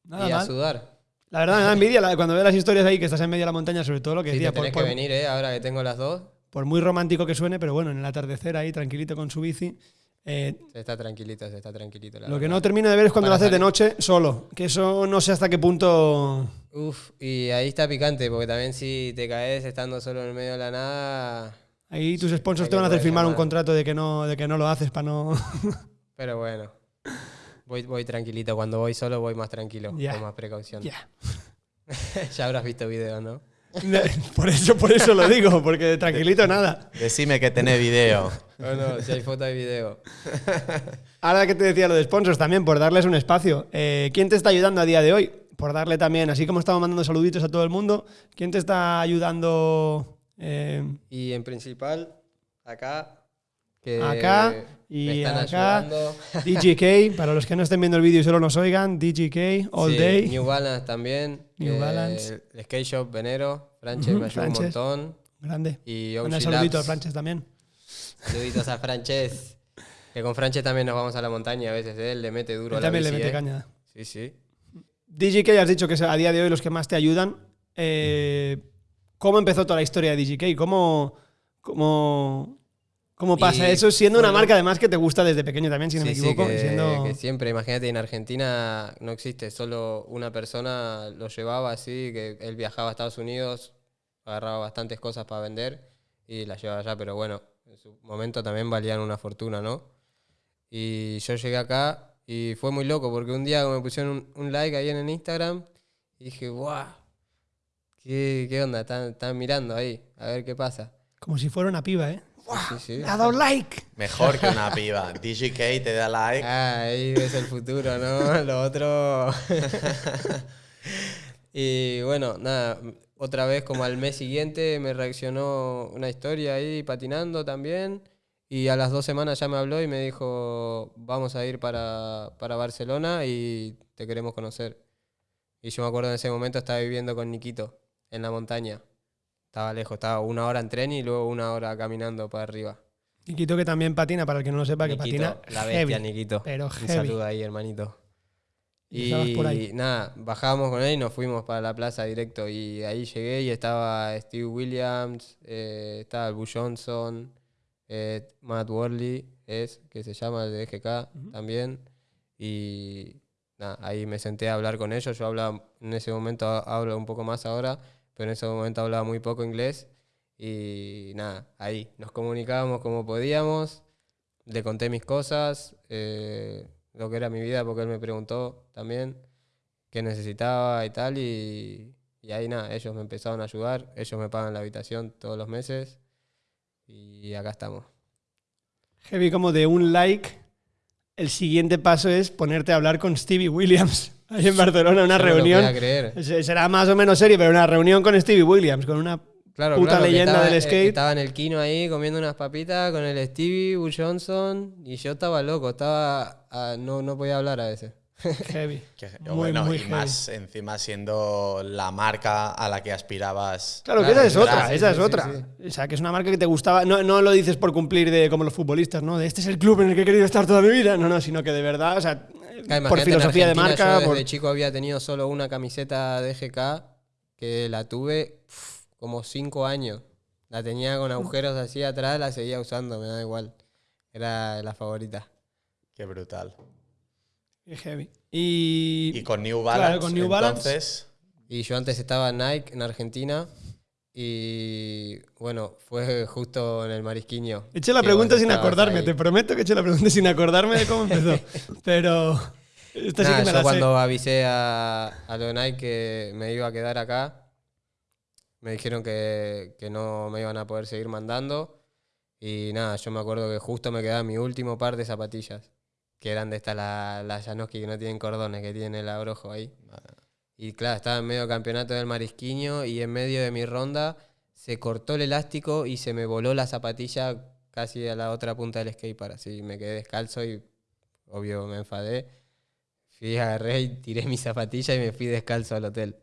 Nada y a sudar. La verdad me da envidia cuando veo las historias ahí que estás en medio de la montaña, sobre todo lo que Sí, decía, te por, que venir, ¿eh? Ahora que tengo las dos, por muy romántico que suene, pero bueno, en el atardecer ahí, tranquilito con su bici. Eh, se está tranquilito, se está tranquilito. la lo que no termino de ver es cuando lo haces de noche solo, que eso no sé hasta qué punto... Uf, y ahí está picante, porque también si te caes estando solo en el medio de la nada. Ahí tus sponsors te van a hacer firmar un contrato de que no, de que no lo haces para no... Pero bueno, voy, voy tranquilito. Cuando voy solo voy más tranquilo, Ya. con más precaución. Ya. ya habrás visto videos, ¿no? por, eso, por eso lo digo, porque tranquilito nada. Decime que tenés video. No, no, si hay foto hay video. Ahora que te decía lo de sponsors también, por darles un espacio. eh, ¿Quién te está ayudando a día de hoy? Por darle también, así como estamos mandando saluditos a todo el mundo, ¿quién te está ayudando eh, Y en principal, acá. Que Acá me y están acá. ayudando. DGK? Para los que no estén viendo el vídeo y solo nos oigan, DGK, All Sí, Day. New Balance también. New que Balance. El Skate Shop Venero. Franche Ujú, me ayuda un montón. Grande. Y Un saludito a. Franches también. Saluditos a Franches. Que con Franches también nos vamos a la montaña a veces. ¿eh? Él le mete duro Él a la también le bici, mete ¿eh? caña. Sí, sí. DGK, has dicho que es a día de hoy los que más te ayudan. Eh, ¿Cómo empezó toda la historia de DGK? ¿Cómo, cómo, cómo pasa Y eso? Siendo una marca además que te gusta desde pequeño también, si no Sí, me sí, equivoco. que, siendo- que siempre, imagínate, en Argentina no existe, solo una persona lo llevaba así, que él viajaba a Estados Unidos, agarraba bastantes cosas para vender y las llevaba allá, pero bueno, en su momento también valían una fortuna, ¿no? Y yo llegué acá y fue muy loco porque un día me pusieron un, un like ahí en el Instagram y dije, ¡guau! ¿Qué, qué onda? Están, están mirando ahí, a ver qué pasa. Como si fuera una piba, ¿eh? Sí, sí. Me ha dado like. Mejor que una piba. DGK te da like. Ah, ahí ves el futuro, ¿no? Lo otro. y bueno, nada, otra vez como al mes siguiente me reaccionó una historia ahí patinando también. Y a las dos semanas ya me habló y me dijo, vamos a ir para, para Barcelona y te queremos conocer. Y yo me acuerdo en ese momento estaba viviendo con Niquito en la montaña. Estaba lejos, estaba una hora en tren y luego una hora caminando para arriba. Niquito que también patina, para el que no lo sepa, que patina la bestia, heavy, Niquito. pero Un heavy. saludo ahí, hermanito. Y por ahí. Nada, bajamos con él y nos fuimos para la plaza directo. Y ahí llegué y estaba Steve Williams, eh, estaba el Boo Johnson, eh, Matt Worley, es, que se llama el de GK también. Y nada, ahí me senté a hablar con ellos. Yo hablaba, en ese momento hablo un poco más ahora, pero en ese momento hablaba muy poco inglés. Y nada, ahí nos comunicábamos como podíamos. Le conté mis cosas, eh, lo que era mi vida, porque él me preguntó también qué necesitaba y tal. Y, y ahí nada, ellos me empezaron a ayudar. Ellos me pagan la habitación todos los meses. Y acá estamos. Heavy como de un like. El siguiente paso es ponerte a hablar con Stevie Williams. Ahí en Barcelona, una no reunión. creer. Se- Será más o menos serio, pero una reunión con Stevie Williams, con una Claro, puta claro, leyenda estaba, del eh, skate. Estaba en el kino ahí comiendo unas papitas con el Stevie, Bull Johnson. Y yo estaba loco, estaba. ah, no, no podía hablar a veces. heavy. Que- Muy, bueno, muy y heavy. más encima siendo la marca a la que aspirabas. Claro, que esa es otra, esa sí, es sí, otra. O sea, que es una marca que te gustaba. No, no lo dices por cumplir de como los futbolistas, ¿no? De este es el club en el que he querido estar toda mi vida. No, no, sino que de verdad, o sea, por filosofía de marca. Yo por- desde chico había tenido solo una camiseta de GK que la tuve pf, como cinco años. La tenía con agujeros así atrás, la seguía usando, me da igual. Era la favorita. Qué brutal. Qué heavy. Y, Y con New Claro, Balance, con New Balance. entonces, Y yo antes estaba en Nike en Argentina y bueno, fue justo en el Marisquiño. Eché la pregunta sin acordarme, ahí. te prometo que eché la pregunta sin acordarme de cómo empezó. Pero esta sí Nada, que me yo la cuando avisé a, a lo de Nike que me iba a quedar acá, me dijeron que, que no me iban a poder seguir mandando. Y nada, yo me acuerdo que justo me quedaba mi último par de zapatillas, que eran de estas, las la Janoski que no tienen cordones, que tienen el abrojo ahí. Y claro, estaba en medio campeonato del Marisquiño y en medio de mi ronda se cortó el elástico y se me voló la zapatilla casi a la otra punta del skatepark. Así me quedé descalzo y obvio me enfadé. Fui, agarré y tiré mi zapatilla y me fui descalzo al hotel.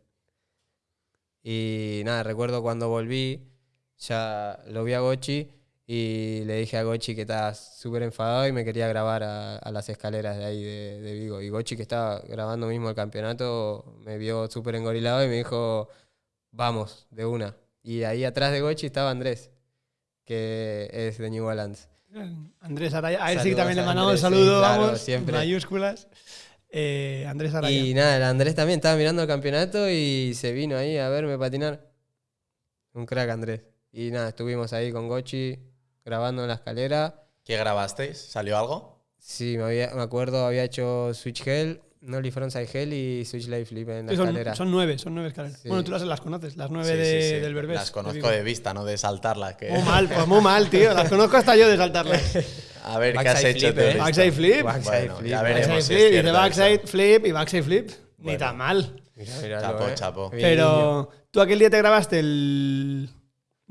Y nada, recuerdo cuando volví, ya lo vi a Gochi y le dije a Gochi que estaba súper enfadado y me quería grabar a, a las escaleras de ahí de, de Vigo. Y Gochi, que estaba grabando mismo el campeonato, me vio súper engorilado y me dijo, vamos, de una. Y ahí atrás de Gochi estaba Andrés, que es de New Balance. Andrés Araya. A él sí que también le mandamos un saludo, sí, claro, vamos, siempre. mayúsculas. Eh, Andrés Araya. Y nada, el Andrés también estaba mirando el campeonato y se vino ahí a verme patinar. Un crack Andrés. Y nada, estuvimos ahí con Gochi grabando en la escalera. ¿Qué grabasteis? ¿Salió algo? Sí, me, había- me acuerdo, había hecho Switch Hell, Nolly Frontside Hell y Switch Life Flip en la Sí, son, escalera. son nueve, son nueve escaleras. Sí. Bueno, tú las, las conoces, las nueve Sí, de- sí, sí. del Berbés. Las de conozco de vista, no de saltarlas. Que... Muy mal, pues muy mal, tío. Las conozco hasta yo de saltarlas. A ver, ¿qué has hecho flip, de ¿eh? Backside flip. Backside Bueno, flip, ya backside veremos Backside si flip, dice cierto backside eso. flip y backside flip. Ni tan mal. Míralo, Chapo, eh. chapo. Pero tú aquel día te grabaste el.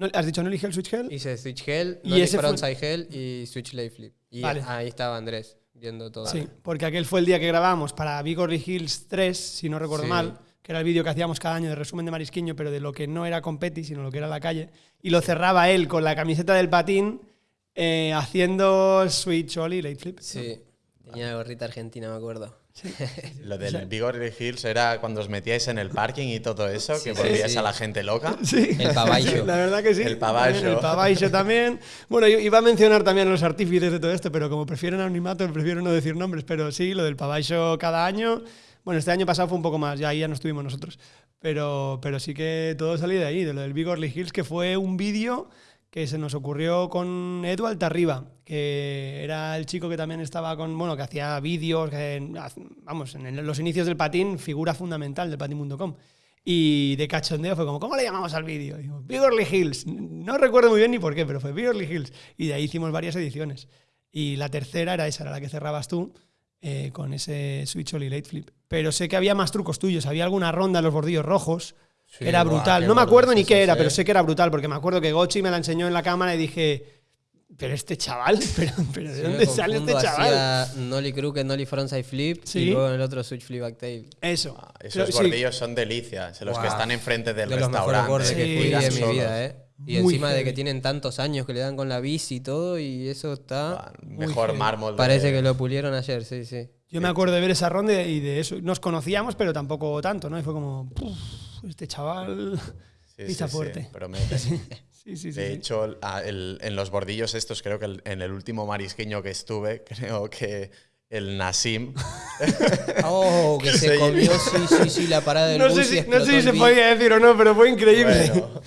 ¿No- ¿Has dicho no elige el Switch Hell? Hice Switch Hell, Y ese fue- Frontside Hell y Switch Life Flip. Y Vale. ahí estaba Andrés viendo todo. Sí, porque aquel fue el día que grabamos para Bigorry Hills 3, si no recuerdo Sí. mal, que era el vídeo que hacíamos cada año de resumen de Marisquiño, pero de lo que no era competi, sino lo que era la calle. Y lo cerraba él con la camiseta del patín eh, haciendo Switch Ollie Late Flip. Sí, tenía la gorrita argentina, me acuerdo. Lo del Bigorre Hills era cuando os metíais en el parking y todo eso, que sí, volvíais sí. a la gente loca. Sí, El pavaillo. la verdad que sí. El. También, El también. Bueno, yo iba a mencionar también a los artífices de todo esto, pero como prefieren anonimato, prefiero no decir nombres. Pero sí, lo del pavaillo cada año. Bueno, este año pasado fue un poco más, ya ahí ya no estuvimos nosotros. Pero, pero sí que todo salió de ahí, de lo del Big Orly Hills, que fue un vídeo que se nos ocurrió con Edu Altarriba, que era el chico que también estaba con, bueno, que hacía vídeos, vamos, en los inicios del patín, figura fundamental del patín.com. Y de cachondeo fue como, ¿cómo le llamamos al vídeo? Y digo, Big Orly Hills. No recuerdo muy bien ni por qué, pero fue Big Orly Hills. Y de ahí hicimos varias ediciones. Y la tercera era esa, era la que cerrabas tú, eh, con ese Switch Ollie Late Flip. Pero sé que había más trucos tuyos. Había alguna ronda en los bordillos rojos. Sí, era brutal. No me acuerdo ni qué era, eh. pero sé que era brutal, porque me acuerdo que Gochi me la enseñó en la cámara y dije, pero este chaval, pero, pero ¿de Sí, dónde sale este chaval? hacía Nolly Crooked, Nolly Frontside Flip Sí. y luego en el otro Switch Flip Backtail. Eso. Ah, Pero Esos sí, bordillos son delicias, los que están enfrente del de restaurante. que fui mi vida, ¿eh? Y Muy encima de que tienen tantos años que le dan con la bici y todo, y eso está. Mejor heavy. mármol. de- Parece que lo pulieron ayer, sí, sí. Yo me acuerdo de ver esa ronda y de eso. Nos conocíamos, pero tampoco tanto, ¿no? Y fue como, "Puf, este chaval Sí, pisa sí, fuerte. Sí, sí. De hecho, el- en los bordillos estos, creo que el- en el último marisqueño que estuve, creo que el Nasim Oh, que Que se se comió, sí, sí, sí, la parada del no bus sé si, no sé si se podía decir o no, pero fue increíble. Bueno,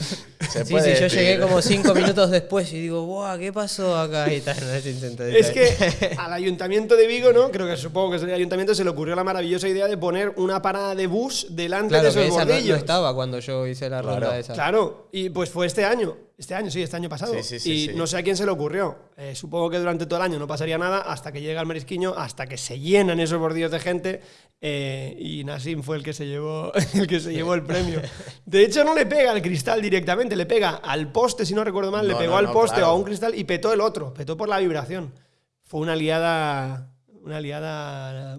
se Sí, puede sí, yo llegué como cinco minutos después y digo, ¡buah! ¿Qué pasó acá? Y tal, no es que al ayuntamiento de Vigo, ¿no? Creo que supongo que es el ayuntamiento, se le ocurrió la maravillosa idea de poner una parada de bus delante Claro, de que esos esa no, no bordillos. estaba cuando yo hice la Claro. ronda esa. Claro, y pues fue este año. Este año, sí, este año pasado. Sí, sí, sí, y sí. no sé a quién se le ocurrió. Eh, supongo que durante todo el año no pasaría nada hasta que llega el marisquiño, hasta que se llenan esos bordillos de gente. eh, y Nassim fue el que se llevó el que se llevó el premio. De hecho, no le pega al cristal directamente, le pega al poste, si no recuerdo mal, le No, pegó no, al no, poste claro. o a un cristal y petó el otro, petó por la vibración. Fue una liada. Una liada.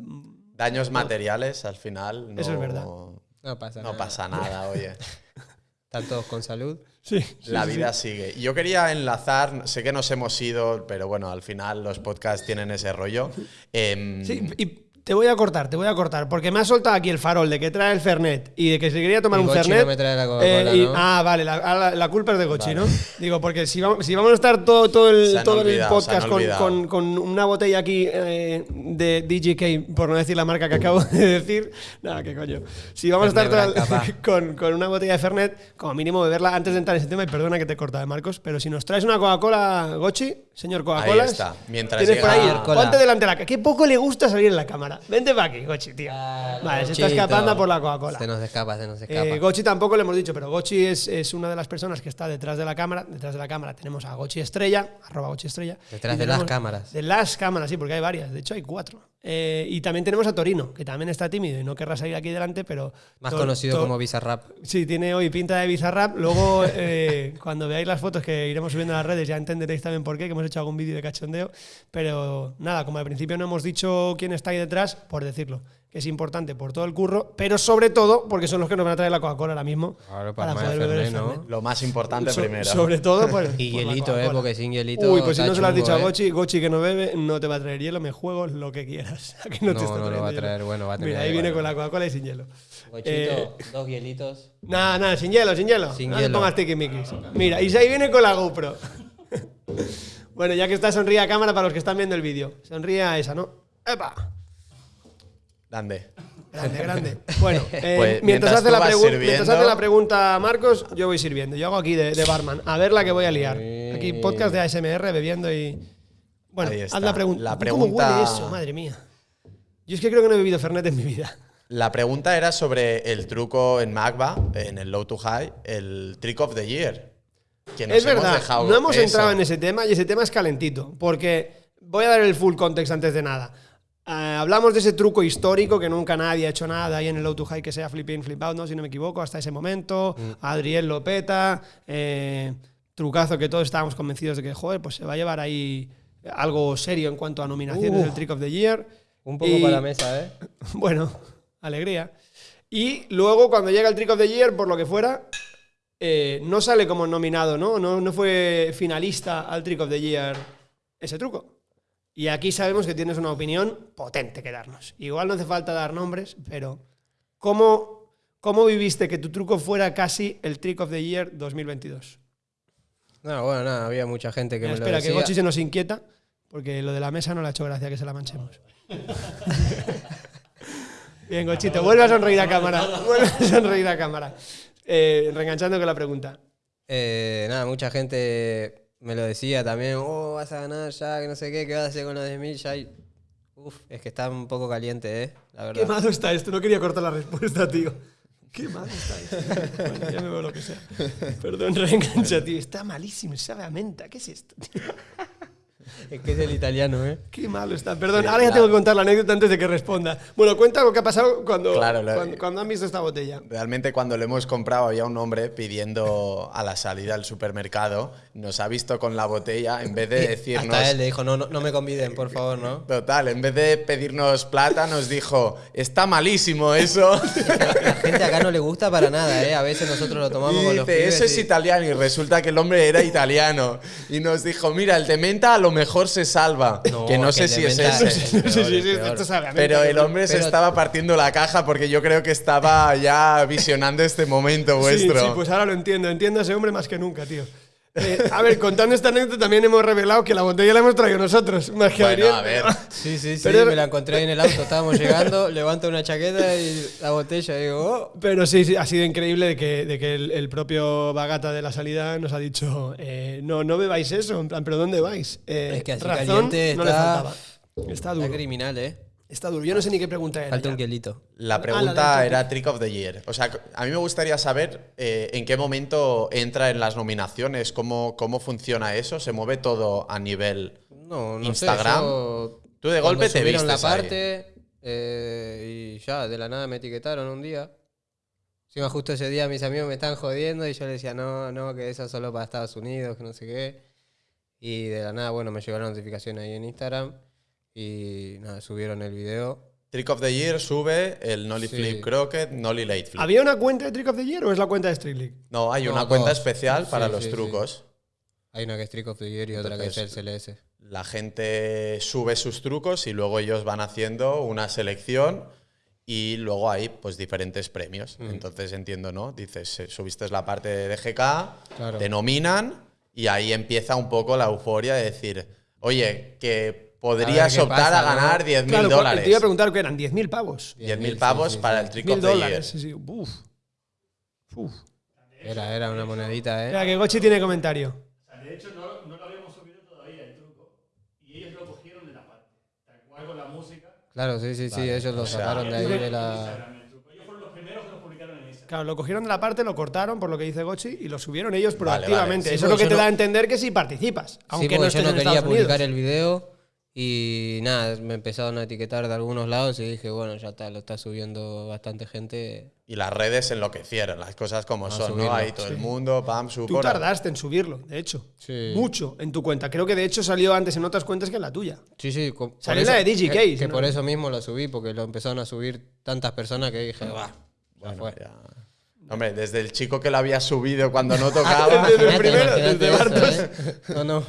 Daños materiales, al final. No, Eso es verdad. No pasa No nada. pasa nada, oye. Están todos con salud. Sí, La sí. vida sigue. Yo quería enlazar, sé que nos hemos ido, pero bueno, al final los podcasts tienen ese rollo. Em, Sí, y te voy a cortar, te voy a cortar, porque me ha soltado aquí el farol de que trae el Fernet y de que se quería tomar Y un Gochi Fernet. no me trae la Coca-Cola, y- ¿no? Ah, vale, la, ah, la- la culpa es de Gochi, ¿no? Digo, porque si vamos, si vamos a estar todo, todo el, todo el olvidado, podcast con, con- con una botella aquí eh, de DJK, por no decir la marca que acabo de decir, nada, qué coño. Si vamos a estar el- con, con una botella de Fernet, como mínimo beberla antes de entrar en ese tema, y perdona que te corta, Marcos, pero si nos traes una Coca-Cola, Gochi, señor Coca-Cola. Ahí está. Mientras tienes por llega- ahí, ponte delante de la Qué poco le gusta salir en la cámara. Vente para aquí, Gochi, tío. Vale, se está escapando por la Coca-Cola. Se nos escapa, se nos escapa. Eh, Gochi tampoco le hemos dicho, pero Gochi es, es una de las personas que está detrás de la cámara. Detrás de la cámara tenemos a Gochi Estrella, arroba Gochi Estrella. Detrás de las cámaras. De las cámaras, sí, porque hay varias. De hecho, hay cuatro. Eh, y también tenemos a Torino, que también está tímido y no querrá salir aquí delante, pero. Más to- conocido como Bizarrap. Sí, tiene hoy pinta de Bizarrap. Luego, eh, cuando veáis las fotos que iremos subiendo a las redes, ya entenderéis también por qué, que hemos hecho algún vídeo de cachondeo. Pero nada, como al principio no hemos dicho quién está ahí detrás, por decirlo. Que es importante por todo el curro, pero sobre todo porque son los que nos van a traer la Coca-Cola ahora mismo Claro, para para poder beber el ¿no? Lo más importante So- primero. Sobre todo por, Y por la hielito, ¿eh? Porque sin hielito. Uy, pues si no se lo has dicho a ¿eh? Gochi, Gochi que no bebe, no te va a traer hielo, me juego lo que quieras. Aquí no, No, te está no lo va a traer, hielo. bueno, va a tener Mira, ahí ahí, viene bueno. con la Coca-Cola y sin hielo. Gochito, Eh, dos hielitos. Nada, nada, sin hielo, sin hielo. Sin no te hielo. pongas tiquismiquis. Mira, y ahí viene con la GoPro. bueno, ya que está, sonríe a cámara para los que están viendo el vídeo. Sonríe a esa, ¿no? ¡Epa! Grande. Grande, grande. Bueno, eh, Pues, mientras, hace la pregun- sirviendo- mientras hace la pregunta Marcos, yo voy sirviendo. Yo hago aquí de, de barman. A ver la que voy a liar. Aquí podcast de ASMR bebiendo y. Bueno, haz la pregunta. La ¿Cómo pregunta- huele eso? Madre mía. Yo es que creo que no he bebido Fernet en mi vida. La pregunta era sobre el truco en Magba, en el low to high, el trick of the year. Que nos es hemos verdad, dejado no hemos eso. entrado en ese tema y ese tema es calentito. Porque voy a dar el full context antes de nada. Eh, hablamos de ese truco histórico que nunca nadie ha hecho nada ahí en el low to high que sea flip in, flip out, ¿no? si no me equivoco, hasta ese momento. Mm. Adriel Lopeta, eh, trucazo que todos estábamos convencidos de que, joder, pues se va a llevar ahí algo serio en cuanto a nominaciones del Trick of the Year. Un poco Y- para la mesa, ¿eh? Bueno, alegría. Y luego, cuando llega el Trick of the Year, por lo que fuera, eh, no sale como nominado, ¿no? ¿no? No fue finalista al Trick of the Year ese truco. Y aquí sabemos que tienes una opinión potente que darnos. Igual no hace falta dar nombres, pero ¿cómo, cómo viviste que tu truco fuera casi el Trick of the Year 2022? No, bueno, nada, había mucha gente que Mira, me lo espera, que. Gochi se nos inquieta, porque lo de la mesa no le ha hecho gracia que se la manchemos. Bien, Gochito, vuelve a sonreír a cámara. Vuelve a sonreír a cámara. Eh, reenganchando con la pregunta. Eh, nada, mucha gente me lo decía también, oh, vas a ganar ya, que no sé qué, ¿qué vas a hacer con los 10.000? Ya hay- Uf, es que está un poco caliente, ¿eh? La verdad. Qué malo está esto, no quería cortar la respuesta, tío. Qué malo está esto. Bueno, ya me veo lo que sea. Perdón, reengancha, tío. Está malísimo, sabe a menta. ¿Qué es esto? tío? Es que es el italiano, ¿eh? Qué malo está. Perdón, Sí, ahora ya claro. tengo que contar la anécdota antes de que responda. Bueno, cuenta lo que ha pasado cuando, Claro, lo- cuando, cuando han visto esta botella. Realmente cuando lo hemos comprado había un hombre pidiendo a la salida del supermercado, nos ha visto con la botella, en vez de decirnos... Hasta él le dijo, no, no, no me conviden, por favor, ¿no? Total, en vez de pedirnos plata nos dijo, está malísimo eso. La gente acá no le gusta para nada, ¿eh? A veces nosotros lo tomamos Y con los dice, pibes eso es y- italiano y resulta que el hombre era italiano. Y nos dijo, mira, el de menta a lo mejor se salva. No, que no que sé si es ese. es Sí, sí, sí, Pero el hombre se estaba partiendo la caja porque yo creo que estaba ya visionando este momento Sí, vuestro. sí, pues ahora lo entiendo. Entiendo a ese hombre más que nunca, tío. Eh, a ver, contando esta anécdota también hemos revelado que la botella la hemos traído nosotros. Más que Bueno, a ver. Sí, sí, sí, Pero- me la encontré en el auto, estábamos llegando, levanto una chaqueta y la botella y digo, oh. Pero sí, sí, ha sido increíble de que, de que el, el propio Bagata de la salida nos ha dicho, eh, no, no bebáis eso, en plan, pero ¿dónde vais? Eh, Es que así razón caliente no le está- faltaba. Está Está duro. criminal, ¿eh? Está duro. Yo no sé ni qué pregunta era. Falta un quelito. La Ah, la pregunta era Trick of the Year. O sea, a mí me gustaría saber eh, en qué momento entra en las nominaciones, cómo, cómo funciona eso. ¿Se mueve todo a nivel No, no Instagram? sé, yo- Tú de golpe te subieron la parte eh, y ya, de la nada me etiquetaron un día. Encima justo ese día mis amigos me estaban jodiendo y yo les decía, no, no, que eso es solo para Estados Unidos, que no sé qué. Y de la nada, bueno, me llegó la notificación ahí en Instagram y nada, subieron el video. Trick of the Year sube el Nolly Sí. Flip Croquet, Nolly Late Flip. ¿Había una cuenta de Trick of the Year o es la cuenta de Street League? No, hay No, una cuenta especial para Sí, los trucos. Hay una que es Trick of the Year y otra que es el CLS. La gente sube sus trucos y luego ellos van haciendo una selección y luego hay pues diferentes premios. Mm. Entonces entiendo, ¿no? Dices, eh, subiste la parte de GK, Claro. te nominan y ahí empieza un poco la euforia de decir, oye, que podrías optar pasa, a ¿no? ganar 10.000 Claro, dólares. te iba a preguntar que eran 10.000 pavos. 10.000 sí, pavos sí, para sí. el Trick 1.000 of the Year. dólares. Sí, sí. Uf. Uf. Era, era una monedita, ¿eh? Espera, que Gochi tiene comentario. O sea, de hecho, no, no lo habíamos subido todavía el truco. Y ellos lo cogieron de la parte. Tal cual con la música. Claro, sí, sí, sí, ellos lo o sea, sacaron de ahí de la... Ellos fueron los primeros que lo publicaron en Instagram. Claro, lo cogieron de la parte, lo cortaron, por lo que dice Gochi, y lo subieron ellos Vale, proactivamente. vale. Sí, Eso es lo que te da no- a entender que sí participas. Aunque sí, no porque estés yo no en quería Estados publicar Unidos. el video Y nada, me empezaron a etiquetar de algunos lados y dije, bueno, ya está, lo está subiendo bastante gente. Y las redes enloquecieron, las cosas como A son, subirlo, ¿no? Ahí todo el mundo, pam, su Tú tardaste en subirlo, de hecho. Sí. Mucho en tu cuenta. Creo que de hecho salió antes en otras cuentas que en la tuya. Sí, sí. Salió la de DigiCase, Que, que ¿no? por eso mismo lo subí, porque lo empezaron a subir tantas personas que dije, va, ya Bueno, fue. ya. Hombre, desde el chico que lo había subido cuando no tocaba. Desde el primero, desde eso, Bartos. ¿eh? No, no.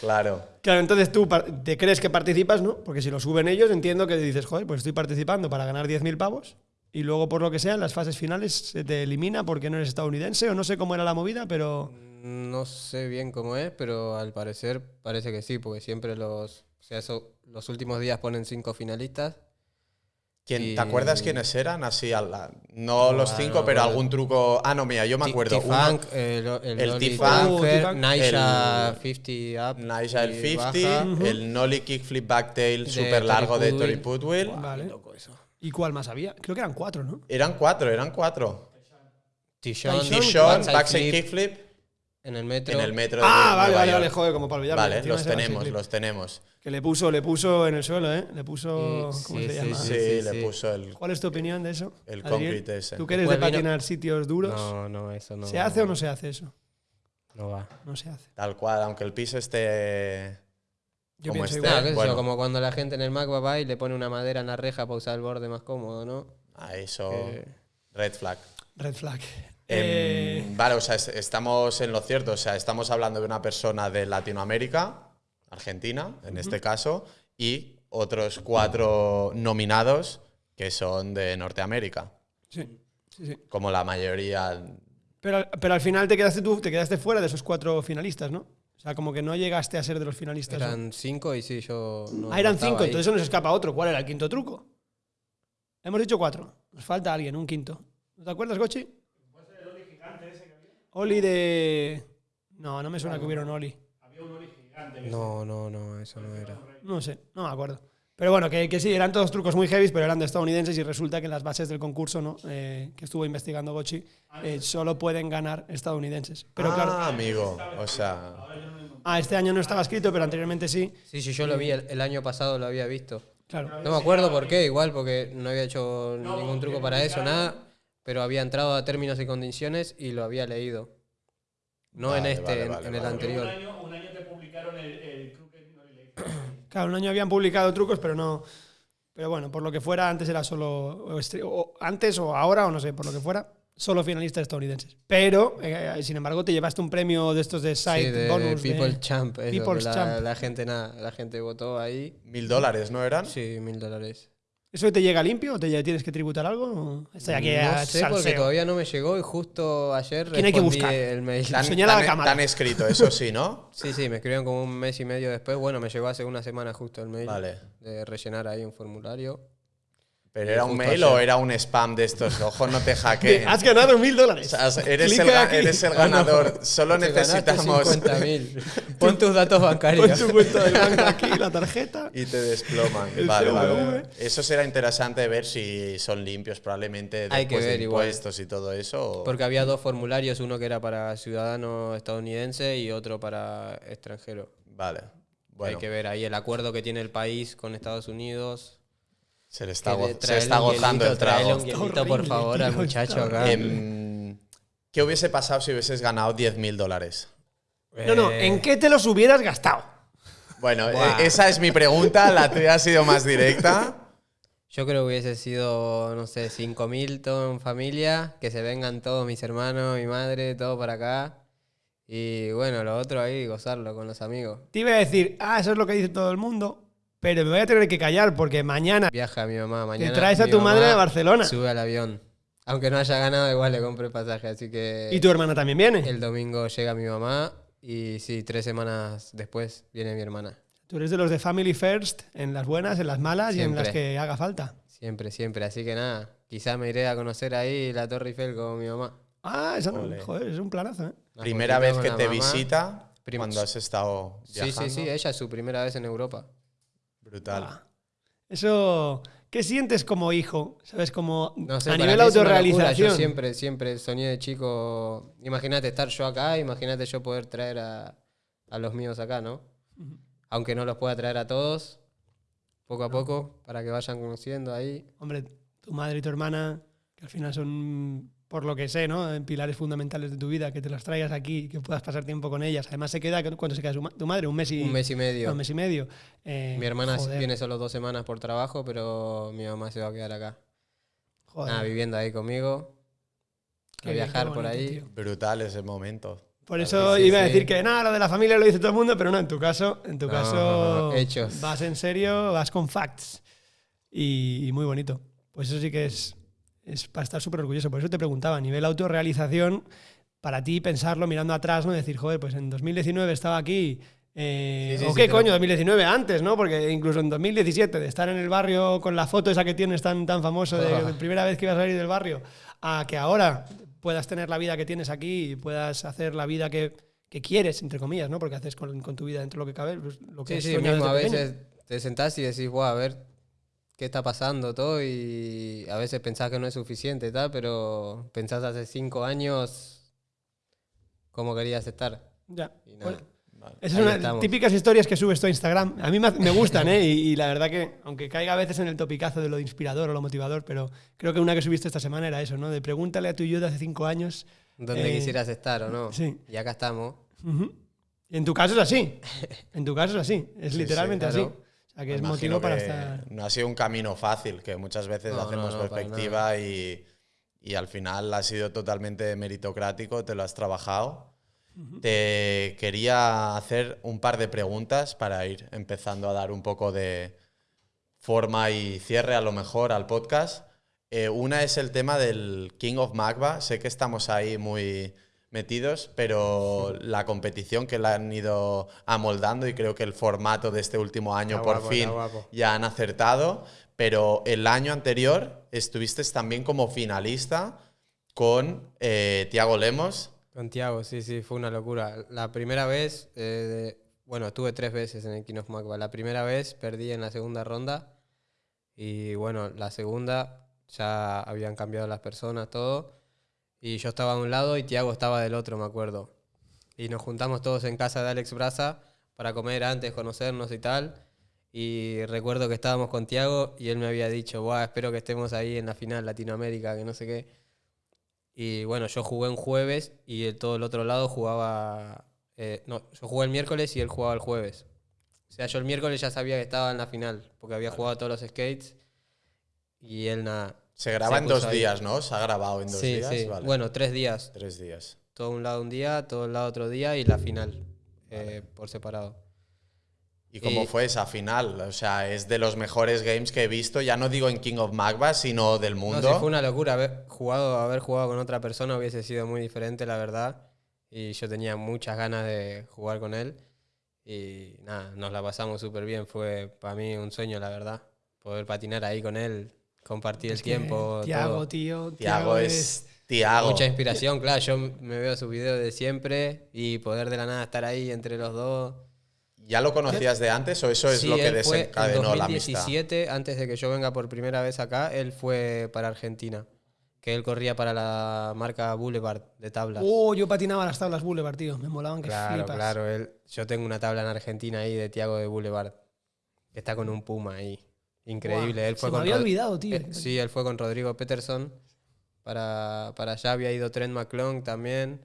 Claro. Claro, entonces tú te crees que participas, ¿no? Porque si lo suben ellos, entiendo que dices, joder, pues estoy participando para ganar 10.000 pavos. Y luego, por lo que sea, en las fases finales se te elimina porque no eres estadounidense o no sé cómo era la movida, pero. No sé bien cómo es, pero al parecer parece que sí, porque siempre los, o sea, eso- los últimos días ponen cinco finalistas. ¿Quién, Y- ¿Te acuerdas quiénes eran? Así, a la- no los Ah, cinco, no, pero bueno. algún truco. Ah, no, mira, yo me T- acuerdo. Uno, T-Funk, el, el, el Lolly T-Funk, Naisha el- 50 Up. Naija el y 50, baja. el Nolly Kickflip Backtail De super largo de Tori Putwill. Vale. loco eso. ¿Y cuál más había? Creo que eran cuatro, ¿no? Eran cuatro, eran cuatro. T-Shon, T-Shon, backside backside flip kickflip en el metro. en el metro de Ah, vale, Nueva vale, vale, joder, como para olvidarme. Vale, los tenemos, los tenemos. Que le puso, le puso en el suelo, ¿eh? Le puso. Sí, ¿Cómo sí, se sí, llama? Sí, sí, le puso el. ¿Cuál es tu opinión de eso? El concrete ese. ¿Tú que eres de Después vino- patinar sitios duros? No, no, eso no. ¿Se hace o no se hace eso? No va. No se hace. Tal cual, aunque el piso esté. Yo Como pienso esté. Igual. bueno. como cuando la gente en el Mac va y le pone una madera en la reja para usar el borde más cómodo, ¿no? Ah, eso. Que- Red flag. Red flag. Em, Eh, vale, o sea, es- estamos en lo cierto. O sea, estamos hablando de una persona de Latinoamérica, Argentina, en este caso, y otros cuatro nominados que son de Norteamérica, sí, sí, sí. como la mayoría. Pero, al- pero al final te quedaste tú, te quedaste fuera de esos cuatro finalistas, ¿no? O sea, como que no llegaste a ser de los finalistas. ¿no? Eran cinco y sí, yo. No, ah, eran cinco, ahí. entonces eso nos escapa otro. ¿Cuál era el quinto truco? Hemos dicho cuatro. Nos falta alguien, un quinto. ¿No te acuerdas, Gochi? Oli de. No, no me suena que hubiera un Oli. No, no, no, eso no era. No sé, no me acuerdo. Pero bueno, que, que sí, eran todos trucos muy heavy, pero eran de estadounidenses y resulta que en las bases del concurso, ¿no? Eh, que estuvo investigando Gochi, eh, solo pueden ganar estadounidenses. Pero ah, claro, amigo. O sea, ah, este año no estaba escrito, pero anteriormente sí. Sí, sí, yo lo vi, el, el año pasado lo había visto. Claro. No me acuerdo por qué, igual, porque no había hecho ningún truco para eso, nada, pero había entrado a términos y condiciones y lo había leído. No Vale, en este, vale, en- vale, en, el anterior. Un año, un año te publicaron el, el Lake. Claro, un año habían publicado trucos, pero no. Pero bueno, por lo que fuera, antes era solo. o o antes o ahora, o no sé, por lo que fuera, solo finalistas estadounidenses. Pero, eh, sin embargo, te llevaste un premio de estos de side Sí, de, bonus. de- People Champ. eso, People's la, Champ. la gente nada, la gente votó ahí. mil dólares, ¿no eran? Sí, mil dólares. ¿Eso te llega limpio o te tienes que tributar algo? o Estoy aquí no a sé porque salseo. todavía no me llegó y justo ayer ¿Quién hay que respondí buscar? el mail. Tan, Señala a la tan- cámara. tan escrito, eso sí, ¿no? Sí, sí, me escribieron como un mes y medio después. Bueno, me llegó hace una semana justo el mail Vale. de rellenar ahí un formulario. ¿Pero era un mail o era un spam de estos? Ojo, no te hackeen. Has ganado mil dólares. O sea, eres, el, eres el no. ganador. Solo Te ganaste necesitamos. 50.000. Pon tus datos Pon bancarios. tu cuenta de banco aquí, la tarjeta. Y te desploman. Vale, vale. Eso será interesante ver si son limpios, probablemente Hay que después de ver igual. impuestos y todo eso. o- Porque había dos formularios, uno que era para ciudadano estadounidense y otro para extranjero. Vale. Bueno, Hay que ver ahí el acuerdo que tiene el país con Estados Unidos. Se le está, go- se está gozando hielito, el traele trago. un hielito, Está por favor, al muchacho acá. Em, ¿Qué hubiese pasado si hubieses ganado 10 mil dólares? No, no, Eh, ¿en qué te los hubieras gastado? Bueno, Buah. e- esa es mi pregunta. La tuya ha sido más directa. Yo creo que hubiese sido, no sé, 5.000 todo en familia, que se vengan todos mis hermanos, mi madre, todo para acá. Y bueno, lo otro ahí, gozarlo con los amigos. Te iba a decir, ah, eso es lo que dice todo el mundo, pero me voy a tener que callar porque mañana Viaja mi mamá mañana. traes a tu madre a Barcelona. Sube al avión. Aunque no haya ganado, igual le compré pasaje, así que y tu hermana también viene. el domingo llega mi mamá y sí, tres semanas después viene mi hermana. Tú eres de los de Family First, en las buenas, en las malas y en las Siempre. que haga falta. Siempre, siempre. Así que nada, quizás me iré a conocer ahí la Torre Eiffel con mi mamá. Ah, eso no, joder, es un planazo, ¿eh? Una Primera vez que te mamá. visita Primos. cuando has estado Sí, viajando. sí, sí, ella es su primera vez en Europa. Brutal. Ah. Eso, ¿qué sientes como hijo? ¿Sabes? Como No sé, a nivel autorrealización. Yo siempre, siempre soñé de chico. Imagínate estar yo acá, imagínate yo poder traer a, a los míos acá, ¿no? aunque no los pueda traer a todos, poco a poco, para que vayan conociendo ahí. Hombre, tu madre y tu hermana, que al final son, por lo que sé, ¿no? Pilares fundamentales de tu vida, que te las traigas aquí, que puedas pasar tiempo con ellas. Además, se queda, ¿cuánto se queda ma- tu madre? Un mes y, Un mes y medio. un mes y medio. Eh, Mi hermana joder, viene solo dos semanas por trabajo, pero mi mamá se va a quedar acá. joder, Nada, viviendo ahí conmigo. qué A bien, viajar qué por bonito, ahí. tío. Brutal ese momento. Por eso sí, iba a sí. decir que nada, lo de la familia lo dice todo el mundo, pero no, en tu caso, en tu No, caso hechos. vas en serio, vas con facts. Y, y muy bonito. Pues eso sí que es, es para estar súper orgulloso. Por eso te preguntaba, a nivel autorrealización, para ti pensarlo mirando atrás, ¿no? Decir, joder, pues en 2019 estaba aquí. eh, Sí, sí, o qué coño, 2019 antes, ¿no? Porque incluso en 2017, de estar en el barrio con la foto esa que tienes tan, tan famoso de, Ah. primera vez que ibas a salir del barrio, a que ahora puedas tener la vida que tienes aquí y puedas hacer la vida que, que quieres, entre comillas, ¿no? Porque haces con, con tu vida dentro de lo que cabe, pues, lo que Sí, sí, mismo a veces te sentás y decís, wow, a ver qué está pasando todo y a veces pensás que no es suficiente tal, pero pensás hace cinco años cómo querías estar. Ya. Y nada. Bueno, Vale. esas son las típicas historias que subes tú a Instagram. A mí me, gustan, ¿eh? Y, y la verdad que, aunque caiga a veces en el topicazo de lo inspirador o lo motivador, pero creo que una que subiste esta semana era eso, ¿no? De pregúntale a tu yo de hace cinco años. Donde Eh, quisieras estar o no. sí. Y acá estamos. Ujú. Y en tu caso es así. En tu caso es así. Es Sí, literalmente sí, claro. así. O sea, que es Me motivo imagino para que estar. No ha sido un camino fácil, que muchas veces No, hacemos no, no, para perspectiva y, y al final ha sido totalmente meritocrático, te lo has trabajado. Te quería hacer un par de preguntas para ir empezando a dar un poco de forma y cierre a lo mejor al podcast. Eh, una es el tema del King of Magba. Sé que estamos ahí muy metidos, pero la competición que la han ido amoldando y creo que el formato de este último año Está por guapo, fin ya han acertado. Pero el año anterior estuviste también como finalista con eh, Tiago Lemos. Con Tiago, sí, sí, fue una locura. La primera vez, eh, bueno, estuve tres veces en el King of. La primera vez perdí en la segunda ronda y bueno, la segunda ya habían cambiado las personas, todo. Y yo estaba de un lado y Tiago estaba del otro, me acuerdo. Y nos juntamos todos en casa de Alex Braza para comer antes, conocernos y tal. Y recuerdo que estábamos con Tiago y él me había dicho, Buah, espero que estemos ahí en la final Latinoamérica, que no sé qué. Y bueno, yo jugué un jueves y el, todo el otro lado jugaba. eh, no, yo jugué el miércoles y él jugaba el jueves. O sea, yo el miércoles ya sabía que estaba en la final, porque había jugado todos los skates. Y él nada. Se graba Se en dos ahí. días, ¿no? Se ha grabado en dos sí, días. sí. Vale. Bueno, tres días. Tres días. Todo un lado un día, todo un lado otro día y la final eh, por separado. ¿Y cómo Y- fue esa final? O sea, es de los mejores games que he visto, ya no digo en King of Magba, sino del No, mundo. sí, fue una locura. Haber jugado, haber jugado con otra persona hubiese sido muy diferente, la verdad. Y yo tenía muchas ganas de jugar con él. Y nada, nos la pasamos súper bien. Fue para mí un sueño, la verdad. Poder patinar ahí con él, compartir el tiempo. Tiago, todo. tío. Tiago es Tiago. Mucha inspiración, claro. Yo me veo sus videos de siempre y poder de la nada estar ahí entre los dos. ¿Ya lo conocías de antes o eso es Sí, lo que él fue en desencadenó la amistad? 2017, antes de que yo venga por primera vez acá, él fue para Argentina. Que él corría para la marca Boulevard de tablas. Oh, yo patinaba las tablas Boulevard, tío. Me molaban que claro, flipas. claro. Él, yo tengo una tabla en Argentina ahí de Tiago de Boulevard. Que está con un puma ahí. Increíble. Buah, él fue se me con había Rod- olvidado, tío. eh, sí, él fue con Rodrigo Peterson. Para, para allá había ido Trent McClung también.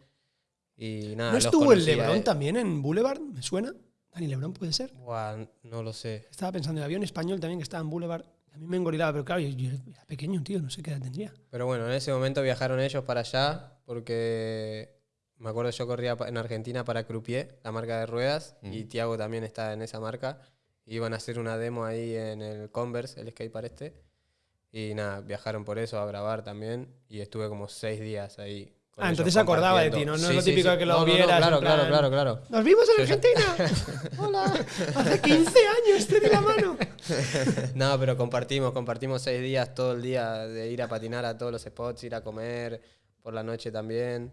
Y nada, ¿No estuvo el Lebron él. también en Boulevard? ¿Me suena? Dani Lebron puede ser. Buah, no lo sé. Estaba pensando en el avión español también que estaba en Boulevard. A mí me engorilaba, pero claro, yo, yo era pequeño, tío. No sé qué edad tendría. Pero bueno, en ese momento viajaron ellos para allá porque me acuerdo yo corría en Argentina para Croupier, la marca de ruedas, y Tiago también está en esa marca. Iban a hacer una demo ahí en el Converse, el skatepark este. Y nada, viajaron por eso a grabar también y estuve como seis días ahí. Ah, entonces se acordaba de ti, ¿no? No es lo típico de que lo No, no, no, vieras, claro, plan- claro, claro, claro. ¡Nos vimos en Sí, sí. Argentina! ¡Hola! Hace 15 años, te di la mano. No, pero compartimos, compartimos seis días todo el día de ir a patinar a todos los spots, ir a comer por la noche también.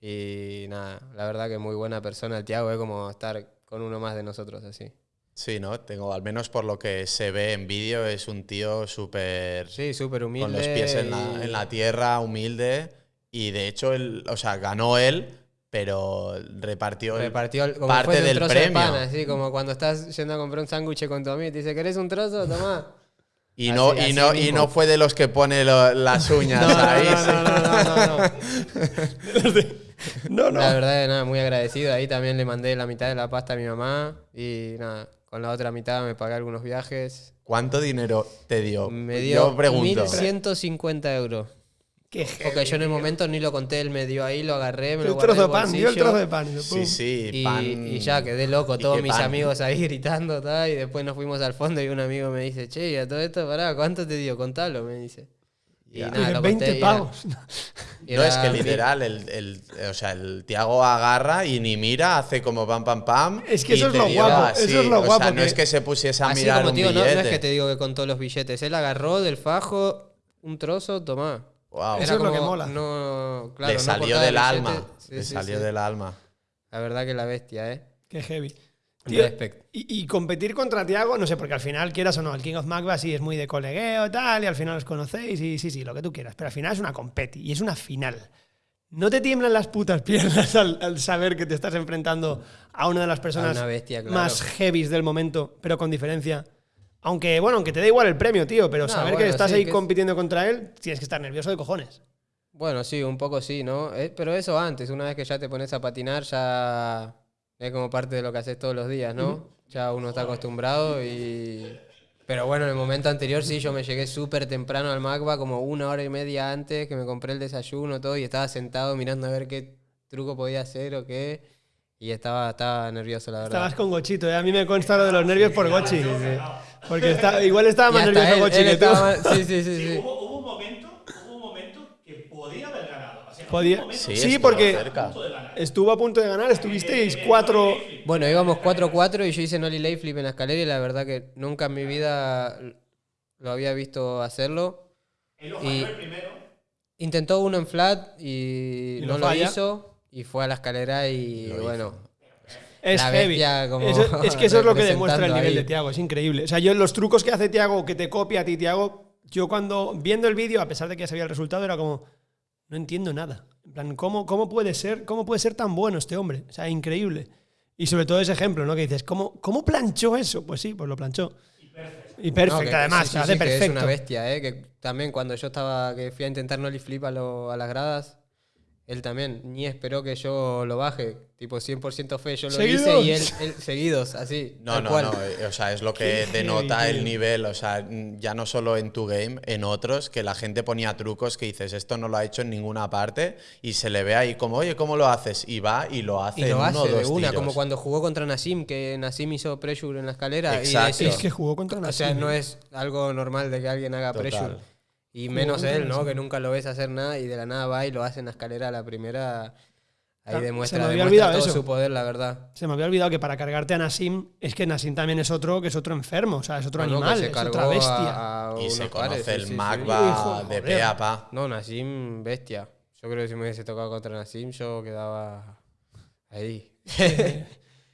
Y nada, la verdad que muy buena persona el Tiago, es como estar con uno más de nosotros así. Sí, ¿no? Tengo, al menos por lo que se ve en vídeo, es un tío súper Sí, súper humilde. con los pies en la, en la tierra, humilde. Y de hecho, él, o sea, ganó él, pero repartió, Repartió el- como parte del premio. de pan, así como cuando estás yendo a comprar un sándwich con tu amigo y te dice, ¿querés un trozo? Tomá. Y no, Así- y, no, y no fue de los que pone lo- las uñas No, ahí. no, no, no, no, no, no. No. La verdad nada, muy agradecido. Ahí también le mandé la mitad de la pasta a mi mamá y nada, con la otra mitad me pagué algunos viajes. ¿Cuánto dinero te dio? Me dio Yo pregunto. 1.150 euros. Qué Porque yo en el momento ni lo conté, él me dio ahí, lo agarré, me lo guardé trozo en de el pan, dio el bolsillo. trozo de pan. Sí, sí, Y, pan. y ya quedé loco, ¿Y todos mis pan? amigos ahí gritando, tal, y después nos fuimos al fondo y un amigo me dice, che, y a todo esto, pará, ¿cuánto te dio? Contalo, me dice. Y Ya. nada, Dije, lo 20 conté y era- pavos. No, es que era- literal, el, el- o sea, el Tiago agarra y ni mira, hace como pam, pam, pam. Es que y eso es te lo dio guapo, así. eso es lo O sea, guapo no que- es que se pusiese a Así mirar como un digo, no, no es que te digo que contó los billetes, él agarró del fajo un trozo, tomá. Wow. Eso es lo que mola. No, claro, Le no salió del el alma. Sí, Le sí, salió sí. del alma. La verdad que la bestia, ¿eh? Qué heavy. Y, y competir contra Tiago, no sé, porque al final, quieras o no, el King of Magba sí es muy de colegueo tal, y al final os conocéis, y sí, sí, lo que tú quieras, pero al final es una competi y es una final. ¿No te tiemblan las putas piernas al, al saber que te estás enfrentando a una de las personas una bestia, claro. más heavies del momento, pero con diferencia? Aunque, bueno, aunque te da igual el premio, tío, pero No, saber que estás sí, ahí que es- compitiendo contra él, tienes que estar nervioso de cojones. Bueno, sí, un poco sí, ¿no? Eh, pero eso antes, una vez que ya te pones a patinar, ya es como parte de lo que haces todos los días, ¿no? Ya uno está acostumbrado y... Pero bueno, en el momento anterior sí, yo me llegué súper temprano al Magba, como una hora y media antes, que me compré el desayuno, todo, y estaba sentado mirando a ver qué truco podía hacer o qué. Y estaba, estaba nervioso, la verdad. Estabas con Gochito, ¿eh? a mí me consta lo de los nervios por Gochi. Porque está, igual estaba más nervioso él- Gochi él que tú. Sí, sí, sí, Sí, sí. Hubo, hubo un momento, hubo un momento que podía haber ganado. O sea, Podía- Sí, Sí, porque cerca. estuvo a punto de ganar, estuvisteis cuatro. Bueno, íbamos 4-4 y yo hice Nolly Lay Flip en la escalera y la verdad que nunca en mi vida lo había visto hacerlo. Él Y- primero. Intentó uno en flat y, Y no lo lo hizo y fue a la escalera y Lo hizo. bueno, Es heavy. Eso- es que eso es lo que demuestra el nivel ahí. de Tiago, es increíble. O sea, yo los trucos que hace Tiago, que te copia a ti, Tiago, yo cuando viendo el vídeo, a pesar de que ya sabía el resultado, era como, no entiendo nada. En plan, ¿cómo, cómo, puede ser, ¿cómo puede ser tan bueno este hombre? O sea, increíble. Y sobre todo ese ejemplo, ¿no? Que dices, ¿cómo, cómo planchó eso? Pues sí, pues lo planchó. Y perfecto. No, que- además, sí, sí, hace sí, que perfecto. es una bestia, ¿eh? Que también cuando yo estaba, que fui a intentar Nolly Flip a, lo- a las gradas, él también ni esperó que yo lo baje. Tipo 100% fe, yo lo hice y él, ¿Seguidos? él- seguidos, así. No, no, cual. no. eh, O sea, es lo que Qué heavy, denota el nivel. O sea, ya no solo en tu game, en otros, que la gente ponía trucos que dices, esto no lo ha hecho en ninguna parte, y se le ve ahí como, oye, ¿cómo lo haces? Y va y lo hace Y lo uno hace o de dos una, tiros. como cuando jugó contra Nassim, que Nassim hizo pressure en la escalera. Exacto. Y decís, Es que jugó contra o Nassim, sea, no es algo normal de que alguien haga Total. pressure. Y menos él, ¿no? Que nunca lo ves hacer nada y de la nada va y lo hace en la escalera a la primera. Ahí Ah, se demuestra, me había demuestra olvidado todo eso. su poder, la verdad. Se me había olvidado que para cargarte a Nassim, es que Nassim también es otro, que es otro enfermo, o sea, es otro No, no, animal, se es otra bestia. a- a Y se pares, conoce sí, el sí, sí. Magba Hijo, de. No, Nassim, bestia. Yo creo que si me hubiese tocado contra Nassim, yo quedaba ahí.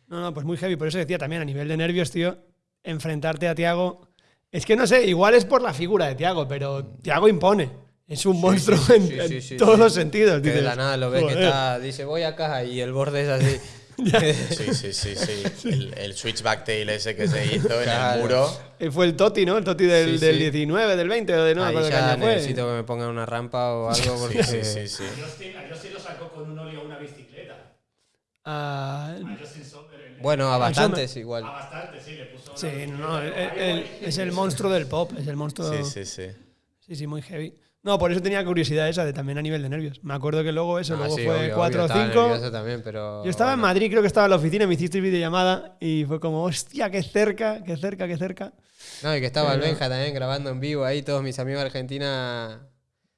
No, no, pues muy heavy. Por eso decía también a nivel de nervios, tío, enfrentarte a Tiago. Es que no sé, igual es por la figura de Tiago, pero Tiago impone. Es un monstruo sí, en, sí, en sí, sí, todos sí. los sentidos. Que de la nada lo ves que está, dice voy acá y el borde es así. Sí, sí, sí, sí. El, el switchback tail ese que se hizo en el muro. Eh, Fue el Toti, ¿no? El Toti del, Sí, del sí. 19, del 20, o de no Ahí ya fue. necesito que me pongan una rampa o algo porque Sí, sí, sí, sí. A Justin, a Justin lo sacó con un óleo a una bicicleta. Ah, A Justin. El- Bueno, a me- bastantes A igual. bastante, sí, le puso. sí, no, pero el- ahí el- es el monstruo del pop, es el monstruo. Sí, sí, sí. Sí, sí, muy heavy. No, por eso tenía curiosidad esa de también a nivel de nervios. Me acuerdo que luego eso, Ah, luego sí, fue obvio, 4 o obvio, estaba 5. nervioso también, pero Yo estaba en bueno. Madrid, creo que estaba en la oficina, me hiciste videollamada y fue como, hostia, qué cerca, qué cerca, qué cerca. No, y que estaba el Pero- Benja también grabando en vivo ahí, todos mis amigos de Argentina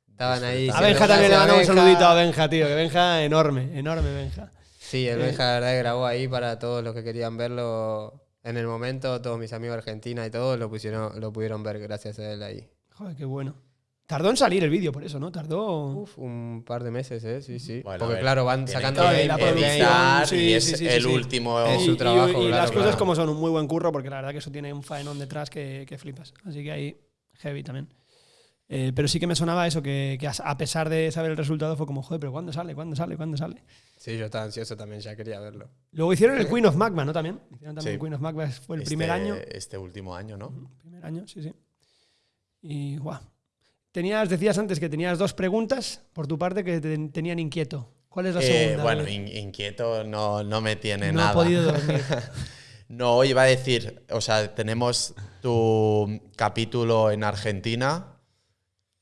estaban ahí. A Benja también le "Gracias, mando un Benja". saludito a Benja, tío, que Benja enorme, enorme Benja. Sí, el Benja la verdad que grabó ahí para todos los que querían verlo en el momento, todos mis amigos de Argentina y todos lo pusieron, lo pudieron ver gracias a él ahí. Joder, qué bueno. Tardó en salir el vídeo por eso, ¿no? Tardó... Uf, un par de meses, ¿eh? Sí, sí. Bueno, Porque ver, claro, van sacando game, la producción, sí, y es sí, sí, el sí. último. Es su y- trabajo, y claro, las cosas claro. como son, un muy buen curro, porque la verdad que eso tiene un faenón detrás que, que flipas. Así que ahí, heavy también. Eh, pero sí que me sonaba eso, que, que a pesar de saber el resultado fue como, joder, pero ¿cuándo sale? ¿Cuándo sale? ¿Cuándo sale? Sí, yo estaba ansioso también, ya quería verlo. Luego hicieron el Queen of Magma, ¿no? También. Hicieron también Sí. el Queen of Magma, fue el Este- primer año. Este último año, ¿no? Primer año, sí, sí. Y guau. Tenías, decías antes que tenías dos preguntas por tu parte que te tenían inquieto. ¿Cuál es la Eh, segunda? bueno, David? in- inquieto no, no me tiene no nada. ha podido dormir. No, iba a decir, o sea, tenemos tu capítulo en Argentina,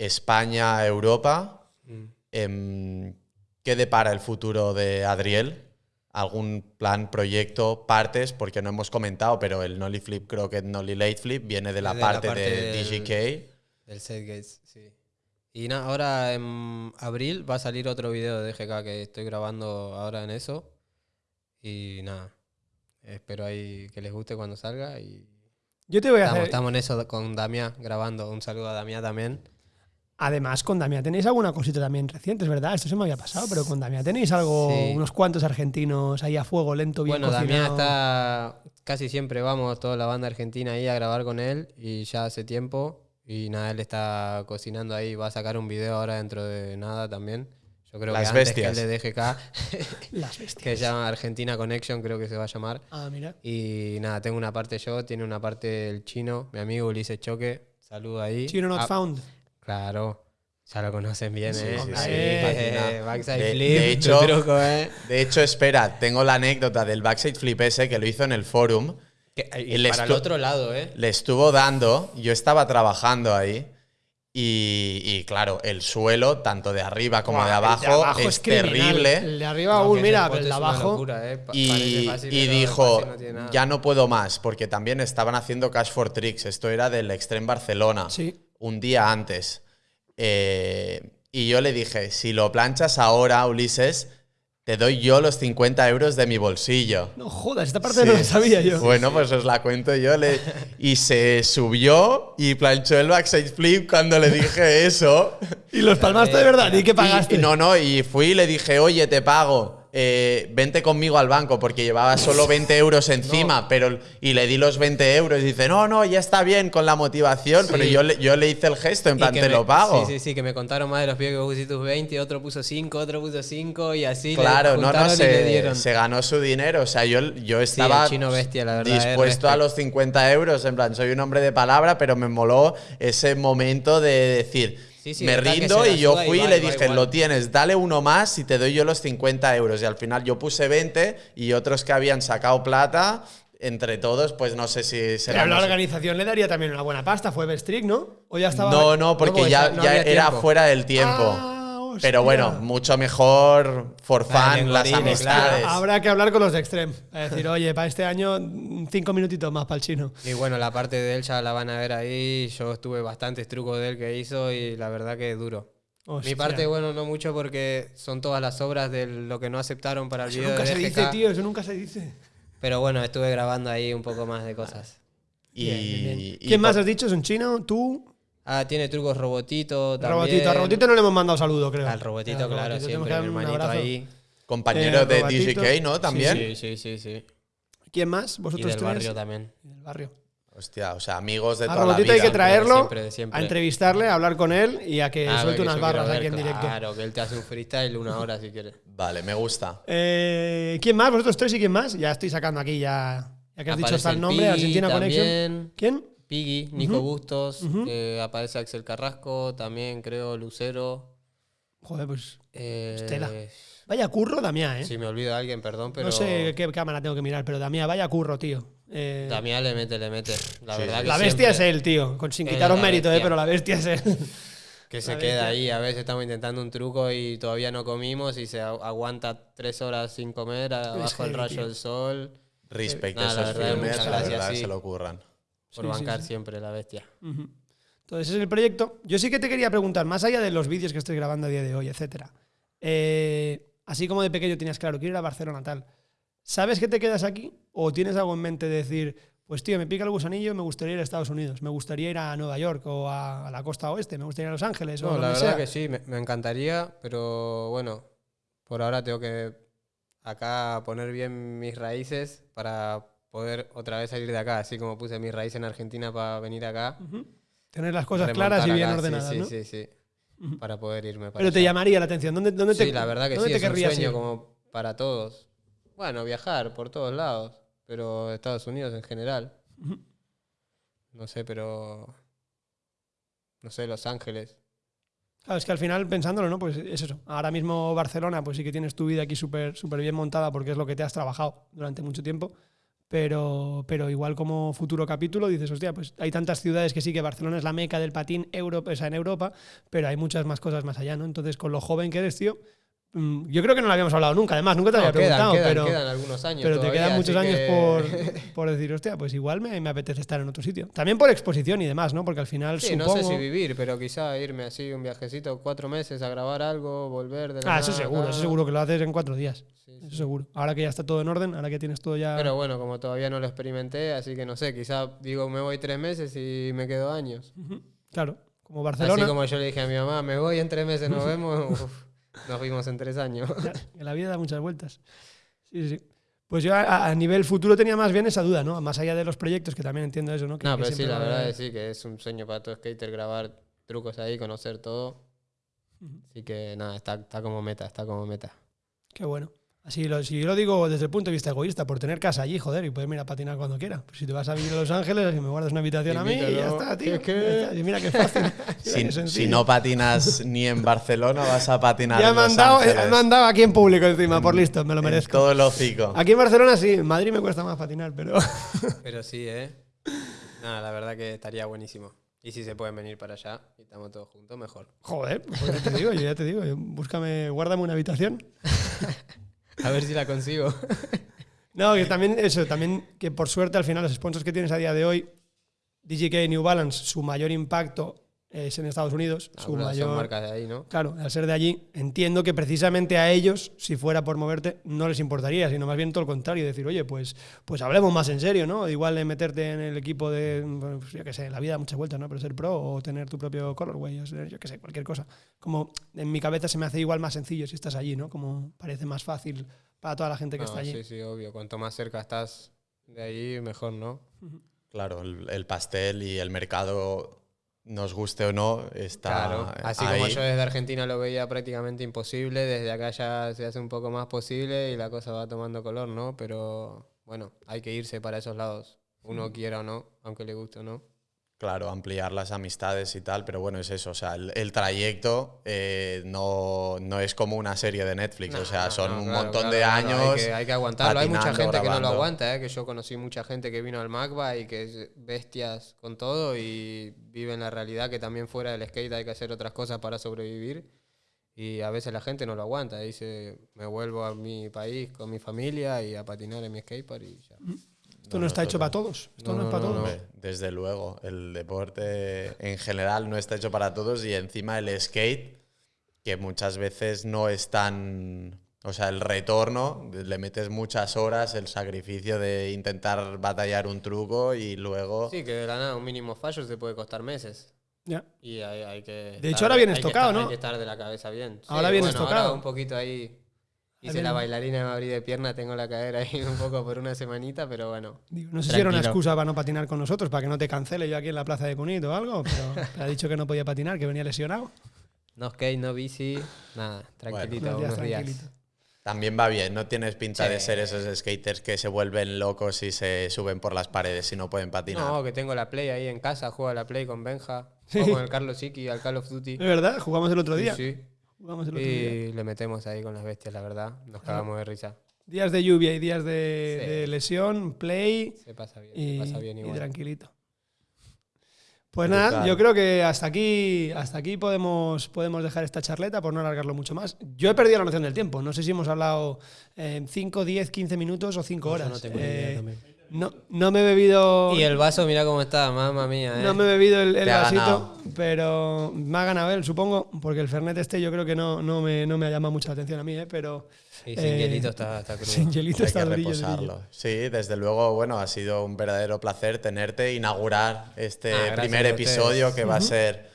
España, Europa. Mm. Em, ¿Qué depara el futuro de Adriel? ¿Algún plan, proyecto, partes? Porque no hemos comentado, pero el Nolly Flip Croquet, Nolly Late Flip viene de la, De la parte, de del- DGK. Del Set Gates, sí. Y nada, ahora en abril va a salir otro video de DGK que estoy grabando ahora en eso. Y nada, espero ahí que les guste cuando salga. Y Yo te voy a estamos, hacer. estamos en eso con Damián grabando. Un saludo a Damián también. Además, con Damián tenéis alguna cosita también reciente, es verdad. Esto se me había pasado, pero con Damián tenéis algo, Sí. unos cuantos argentinos ahí a fuego lento, bien Bueno, Damián cocinado. está. Casi siempre vamos, toda la banda argentina ahí a grabar con él. Y ya hace tiempo. Y nada, él está cocinando ahí. Va a sacar un video ahora dentro de nada también. Yo creo Las que antes bestias. que el de DGK. Las bestias. que se llama Argentina Connection, creo que se va a llamar. Ah, mira. Y nada, tengo una parte yo, tiene una parte el chino, mi amigo Ulises Choque. Saludo ahí. Chino Not Ah, Found. Claro, ya lo conocen bien, Sí, ¿eh? sí, sí. Eh, backside De- flip, de tu hecho- truco, ¿eh? De hecho, espera, tengo la anécdota del backside flip ese que lo hizo en el forum. Que- y el para el otro lado, ¿eh? Le estuvo dando, yo estaba trabajando ahí. Y, y claro, el suelo, tanto de arriba como Buah, de abajo, es, terrible. El de arriba No, aún, mira, pero el de abajo. locura, ¿eh? Y, fácil, y pero dijo, no ya no puedo más, porque también estaban haciendo Cash for Tricks. Esto era del Extreme Barcelona, Sí. Un día antes. Eh, y yo le dije, si lo planchas ahora, Ulises, te doy yo los 50 euros de mi bolsillo. No jodas, esta parte no la sabía yo. Bueno, pues os la cuento yo. Le- y se subió y planchó el backside flip cuando le dije eso. Y los palmaste de verdad, ¿y qué pagaste? Y no, no, y fui y le dije, oye, te pago. Eh, vente conmigo al banco porque llevaba solo 20 euros encima, pero y le di los 20 euros y dice, no, no, ya está bien con la motivación, Sí. pero yo le, yo le hice el gesto, en Y plan, te me- lo pago. Sí, sí, sí, que me contaron más de los pibes que pusiste tus 20, otro puso 5, otro puso 5 y así le Claro, no, no, se, se ganó su dinero. O sea, yo, yo estaba chino bestia, la verdad, eh, dispuesto a los 50 euros. En plan, soy un hombre de palabra, pero me moló ese momento de decir, Sí, sí, me rindo y yo fui y, le dije, igual. lo tienes, dale uno más y te doy yo los 50 euros. Y al final yo puse 20 y otros que habían sacado plata, entre todos, pues no sé si será... Pero la organización le daría también una buena pasta, fue Bestrick, ¿no? O ya estaba. No, no, porque ya, no ya había era tiempo. fuera del tiempo. Ah, hostia. pero bueno, mucho mejor for Vale, fun, las amistades. Habrá que hablar con los de Extreme. Es decir, oye, para este año, cinco minutitos más para el chino. Y bueno, la parte de él ya la van a ver ahí. Yo estuve bastantes trucos de él que hizo y la verdad que es duro. Hostia. Mi parte, bueno, no mucho porque son todas las obras de lo que no aceptaron para el Eso video nunca de se dice, tío, eso nunca se dice. Pero bueno, estuve grabando ahí un poco más de cosas. Y, Bien, bien, bien. y ¿Quién más por- has dicho? ¿Es un chino? ¿Tú? Ah, tiene trucos robotito también. Robotito. A Robotito no le hemos mandado saludo, creo. Al robotito, Al claro, Robotito siempre mi hermanito ahí. Compañero Eh, de Robatito. DGK, ¿no? También. Sí, sí, sí, sí. ¿Quién más? Y ¿Vosotros del tres? barrio también. Y del barrio. Hostia, o sea, amigos de A toda la Robotito vida. hay que traerlo, siempre, de siempre. a entrevistarle, a hablar con él y a que Ah, suelte unas barras aquí en directo. Claro, que él te hace un freestyle una hora si quieres. Vale, me gusta. Eh, ¿Quién más? ¿Vosotros tres y quién más? Ya estoy sacando aquí, ya, ya que has dicho hasta el nombre, Argentina Connection. también. ¿Quién? Piggy, Nico Bustos, eh, aparece Axel Carrasco, también creo Lucero. Joder, pues eh, Estela. vaya curro, Damián, ¿eh? Si me olvido de alguien, perdón, pero no sé qué cámara tengo que mirar, pero Damián, vaya curro, tío. Eh, Damián le mete, le mete. La Sí, verdad sí. que la bestia siempre es él, tío. Con, sin quitaros mérito, ¿eh? pero la bestia es él. Que se La queda bestia. ahí. A veces estamos intentando un truco y todavía no comimos y se agu- aguanta tres horas sin comer abajo del heavy, rayo del sol. Respect Nada, a la esos verdad, filmes, la verdad, sí. se lo ocurran. Por Sí, bancar sí. siempre la bestia. Entonces, ese es el proyecto. Yo sí que te quería preguntar, más allá de los vídeos que estoy grabando a día de hoy, etcétera. eh, así como de pequeño tenías claro, quiero ir a Barcelona, tal. ¿Sabes que te quedas aquí? ¿O tienes algo en mente de decir, pues tío, me pica el gusanillo, me gustaría ir a Estados Unidos, me gustaría ir a Nueva York o a, a la costa oeste, me gustaría ir a Los Ángeles o No, la donde verdad sea? que sí, me, me encantaría, pero bueno, por ahora tengo que acá poner bien mis raíces para poder otra vez salir de acá, así como puse mis raíces en Argentina para venir acá. Tener las cosas claras y bien acá, ordenadas, sí, ¿no? Sí, sí, Para poder irme para Pero te llamaría la atención. ¿Dónde, dónde te, Sí, la verdad que sí, te es un sueño ir? como para todos. Bueno, viajar por todos lados, pero Estados Unidos en general. No sé, pero... No sé, Los Ángeles. Claro, es que al final, pensándolo, ¿no? Pues es eso. Ahora mismo Barcelona, pues sí que tienes tu vida aquí súper súper bien montada porque es lo que te has trabajado durante mucho tiempo. Pero, pero igual como futuro capítulo dices, hostia, pues hay tantas ciudades que sí que Barcelona es la meca del patín en Europa, pero hay muchas más cosas más allá, ¿no? Entonces, con lo joven que eres, tío, yo creo que no lo habíamos hablado nunca, además, nunca te No, había preguntado, quedan, pero, quedan algunos años pero te quedan muchos años que- por, por decir, hostia, pues igual me, me apetece estar en otro sitio. También por exposición y demás, ¿no? Porque al final Sí, supongo... no sé si vivir, pero quizá irme así un viajecito cuatro meses a grabar algo, volver de la Ah, eso nada seguro, acá. eso seguro que lo haces en cuatro días. Sí, Eso sí. seguro. Ahora que ya está todo en orden, ahora que tienes todo ya... Pero bueno, como todavía no lo experimenté, así que no sé, quizá digo me voy tres meses y me quedo años. Claro, como Barcelona, Así como yo le dije a mi mamá, me voy en tres meses, nos vemos, uf, nos vimos en tres años. ya, la vida da muchas vueltas. Sí, sí. Pues yo a, a nivel futuro tenía más bien esa duda, ¿no? Más allá de los proyectos, que también entiendo eso, ¿no? Que- No, que pero sí, la verdad haber- es sí, que es un sueño para todo skater grabar trucos ahí, conocer todo. Así que nada, está, está como meta, está como meta. Qué bueno. Así lo, si yo lo digo desde el punto de vista egoísta, por tener casa allí, joder, y poder ir a patinar cuando quiera. Pues si te vas a vivir a Los Ángeles, así me guardas una habitación a mí y ya está, tío. Es que- Ya está. Y mira qué fácil. Mira Si, qué si no patinas ni en Barcelona, vas a patinar ya en me han, Los dado, Ángeles. me han dado aquí en público encima, por listo, me lo merezco. todo el hocico. Aquí en Barcelona sí, en Madrid me cuesta más patinar, pero... Pero sí, ¿eh? Nada, la verdad que estaría buenísimo. Y si se pueden venir para allá y estamos todos juntos, mejor. Joder, pues ya te digo, yo ya te digo, yo- búscame, guárdame una habitación. A ver si la consigo. No, que también eso, también que por suerte al final los sponsors que tienes a día de hoy, DJK New Balance, su mayor impacto es en Estados Unidos, su Algunas mayor son marcas de ahí, ¿no? Claro, al ser de allí, entiendo que precisamente a ellos, si fuera por moverte, no les importaría, sino más bien todo lo contrario, decir, oye, pues, pues hablemos más en serio, ¿no? Igual de meterte en el equipo de, bueno, pues, yo qué sé, la vida da muchas vueltas, ¿no? Pero ser pro o tener tu propio colorway, o ser, yo qué sé, cualquier cosa. Como en mi cabeza se me hace igual más sencillo si estás allí, ¿no? Como parece más fácil para toda la gente que No, está allí. sí, sí, obvio. Cuanto más cerca estás de ahí, mejor, ¿no? Claro, el, el pastel y el mercado, nos guste o no, está Claro. Así ahí. como yo desde Argentina lo veía prácticamente imposible, desde acá ya se hace un poco más posible y la cosa va tomando color, ¿no? Pero bueno, hay que irse para esos lados. Uno quiera o no, aunque le guste o no. Claro, ampliar las amistades y tal, pero bueno, es eso. O sea, el, el trayecto eh, no, no es como una serie de Netflix. o sea, No, son no, un claro, montón claro, de claro, años. Hay que, hay que aguantarlo. Hay mucha gente que no lo grabando. aguanta, ¿eh? que yo conocí mucha gente que vino al Magba y que es bestias con todo y viven la realidad que también fuera del skate hay que hacer otras cosas para sobrevivir. Y a veces la gente no lo aguanta. Dice, me vuelvo a mi país con mi familia y a patinar en mi skatepark y ya. Esto no, está hecho para todos. Esto no, No, es para no, todos. Desde luego, el deporte en general no está hecho para todos y encima el skate, que muchas veces no es tan... O sea, el retorno, le metes muchas horas, el sacrificio de intentar batallar un truco y luego... Sí, que de la nada un mínimo fallo se puede costar meses. Ya. Y hay, hay que. De hecho, estar- ahora vienes tocado, estar- ¿no? Hay que estar de la cabeza bien. Ahora vienes bueno, tocado. Ahora un poquito ahí. Hice la bailarina de me abrí de pierna, tengo la cadera ahí un poco por una semanita, pero bueno. Digo, no sé si era una Tranquilo. excusa para no patinar con nosotros, para que no te cancele yo aquí en la plaza de Cunit o algo, pero te ha dicho que no podía patinar, que venía lesionado. No skate, no bici, nada, tranquilito, Unos días unos días. tranquilito. También va bien, no tienes pinta de Sí. ser esos skaters que se vuelven locos y se suben por las paredes y no pueden patinar. No, que tengo la Play ahí en casa, juego a la Play con Benja, Sí. con el Carlos Iki al Call of Duty. Es verdad, jugamos el otro día. Sí, sí. Jugamos el otro día. Y le metemos ahí con las bestias, la verdad. Nos cagamos de risa. Días de lluvia y días de, Sí. de lesión, play Se pasa bien, y, se pasa bien y igual. tranquilito. Pues nada, yo creo que hasta aquí, hasta aquí podemos, podemos dejar esta charleta por no alargarlo mucho más. Yo he perdido la noción del tiempo. No sé si hemos hablado 5, 10, 15 minutos o 5 horas. no tengo ni idea Eh, también. No, no me he bebido. Y el vaso, mira cómo está, mamma mía. ¿eh? No me he bebido el, vasito, ganado. pero me ha ganado él, supongo, porque el Fernet este yo creo que no, no, me, no me ha llamado mucha la atención a mí, ¿eh? pero Y sin eh, hielito está, está crudo. sin hielito Hay está que durillo, durillo. reposarlo. Sí, desde luego, bueno, ha sido un verdadero placer tenerte, inaugurar este Ah, primer episodio que va a ser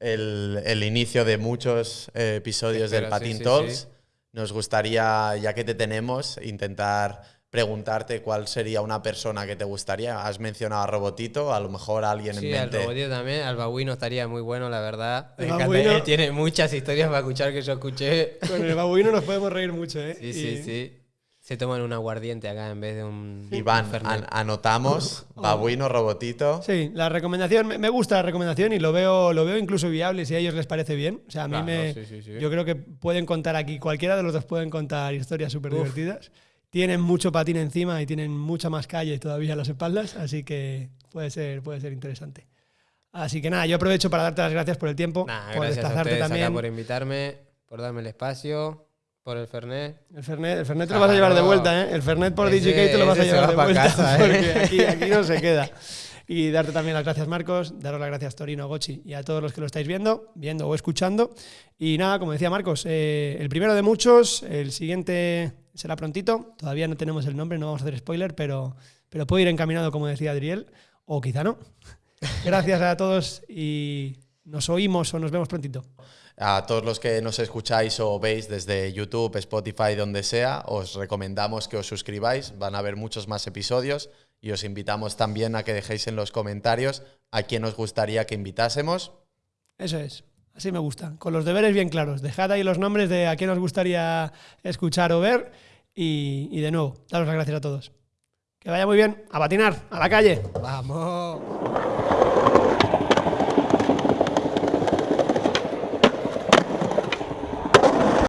el, el inicio de muchos eh, episodios del sí, Patin sí, Talks. sí. Nos gustaría, ya que te tenemos, intentar preguntarte cuál sería una persona que te gustaría. Has mencionado a Robotito, a lo mejor alguien Sí, en al mente. robotito también. Al babuino estaría muy bueno, la verdad. Me encanta, babuino- él tiene muchas historias para escuchar que yo escuché. Con el babuino nos podemos reír mucho, ¿eh? Sí, Y- sí, sí. Se toman un aguardiente acá en vez de un. Iván, an- anotamos, Babuino, Robotito. Sí, la recomendación, me me gusta la recomendación y lo veo, lo veo incluso viable si a ellos les parece bien. O sea, a mí Claro, me. sí, sí, sí. Yo creo que pueden contar aquí, cualquiera de los dos pueden contar historias súper divertidas. Tienen mucho patín encima y tienen mucha más calle todavía a las espaldas, así que puede ser, puede ser interesante. Así que nada, yo aprovecho para darte las gracias por el tiempo, Nah, por desplazarte también. acá por invitarme, por darme el espacio, por el Fernet. El Fernet, el Fernet te lo vas a llevar de vuelta, ¿eh? El Fernet por Ese- DJK te lo vas a llevar va de vuelta. casa, ¿eh? Porque aquí, aquí no se queda. Y darte también las gracias, Marcos. Daros las gracias, Torino, Gochi, y a todos los que lo estáis viendo, viendo o escuchando. Y nada, como decía Marcos, eh, el primero de muchos, el siguiente será prontito. Todavía no tenemos el nombre, no vamos a hacer spoiler, pero, pero puede ir encaminado, como decía Adriel, o quizá no. Gracias a todos y nos oímos o nos vemos prontito. A todos los que nos escucháis o veis desde YouTube, Spotify, donde sea, os recomendamos que os suscribáis. Van a haber muchos más episodios y os invitamos también a que dejéis en los comentarios a quién os gustaría que invitásemos. Eso es. Así me gusta. Con los deberes bien claros. Dejad ahí los nombres de a quién os gustaría escuchar o ver. Y, de nuevo, daros las gracias a todos. Que vaya muy bien. A patinar, a la calle. ¡Vamos!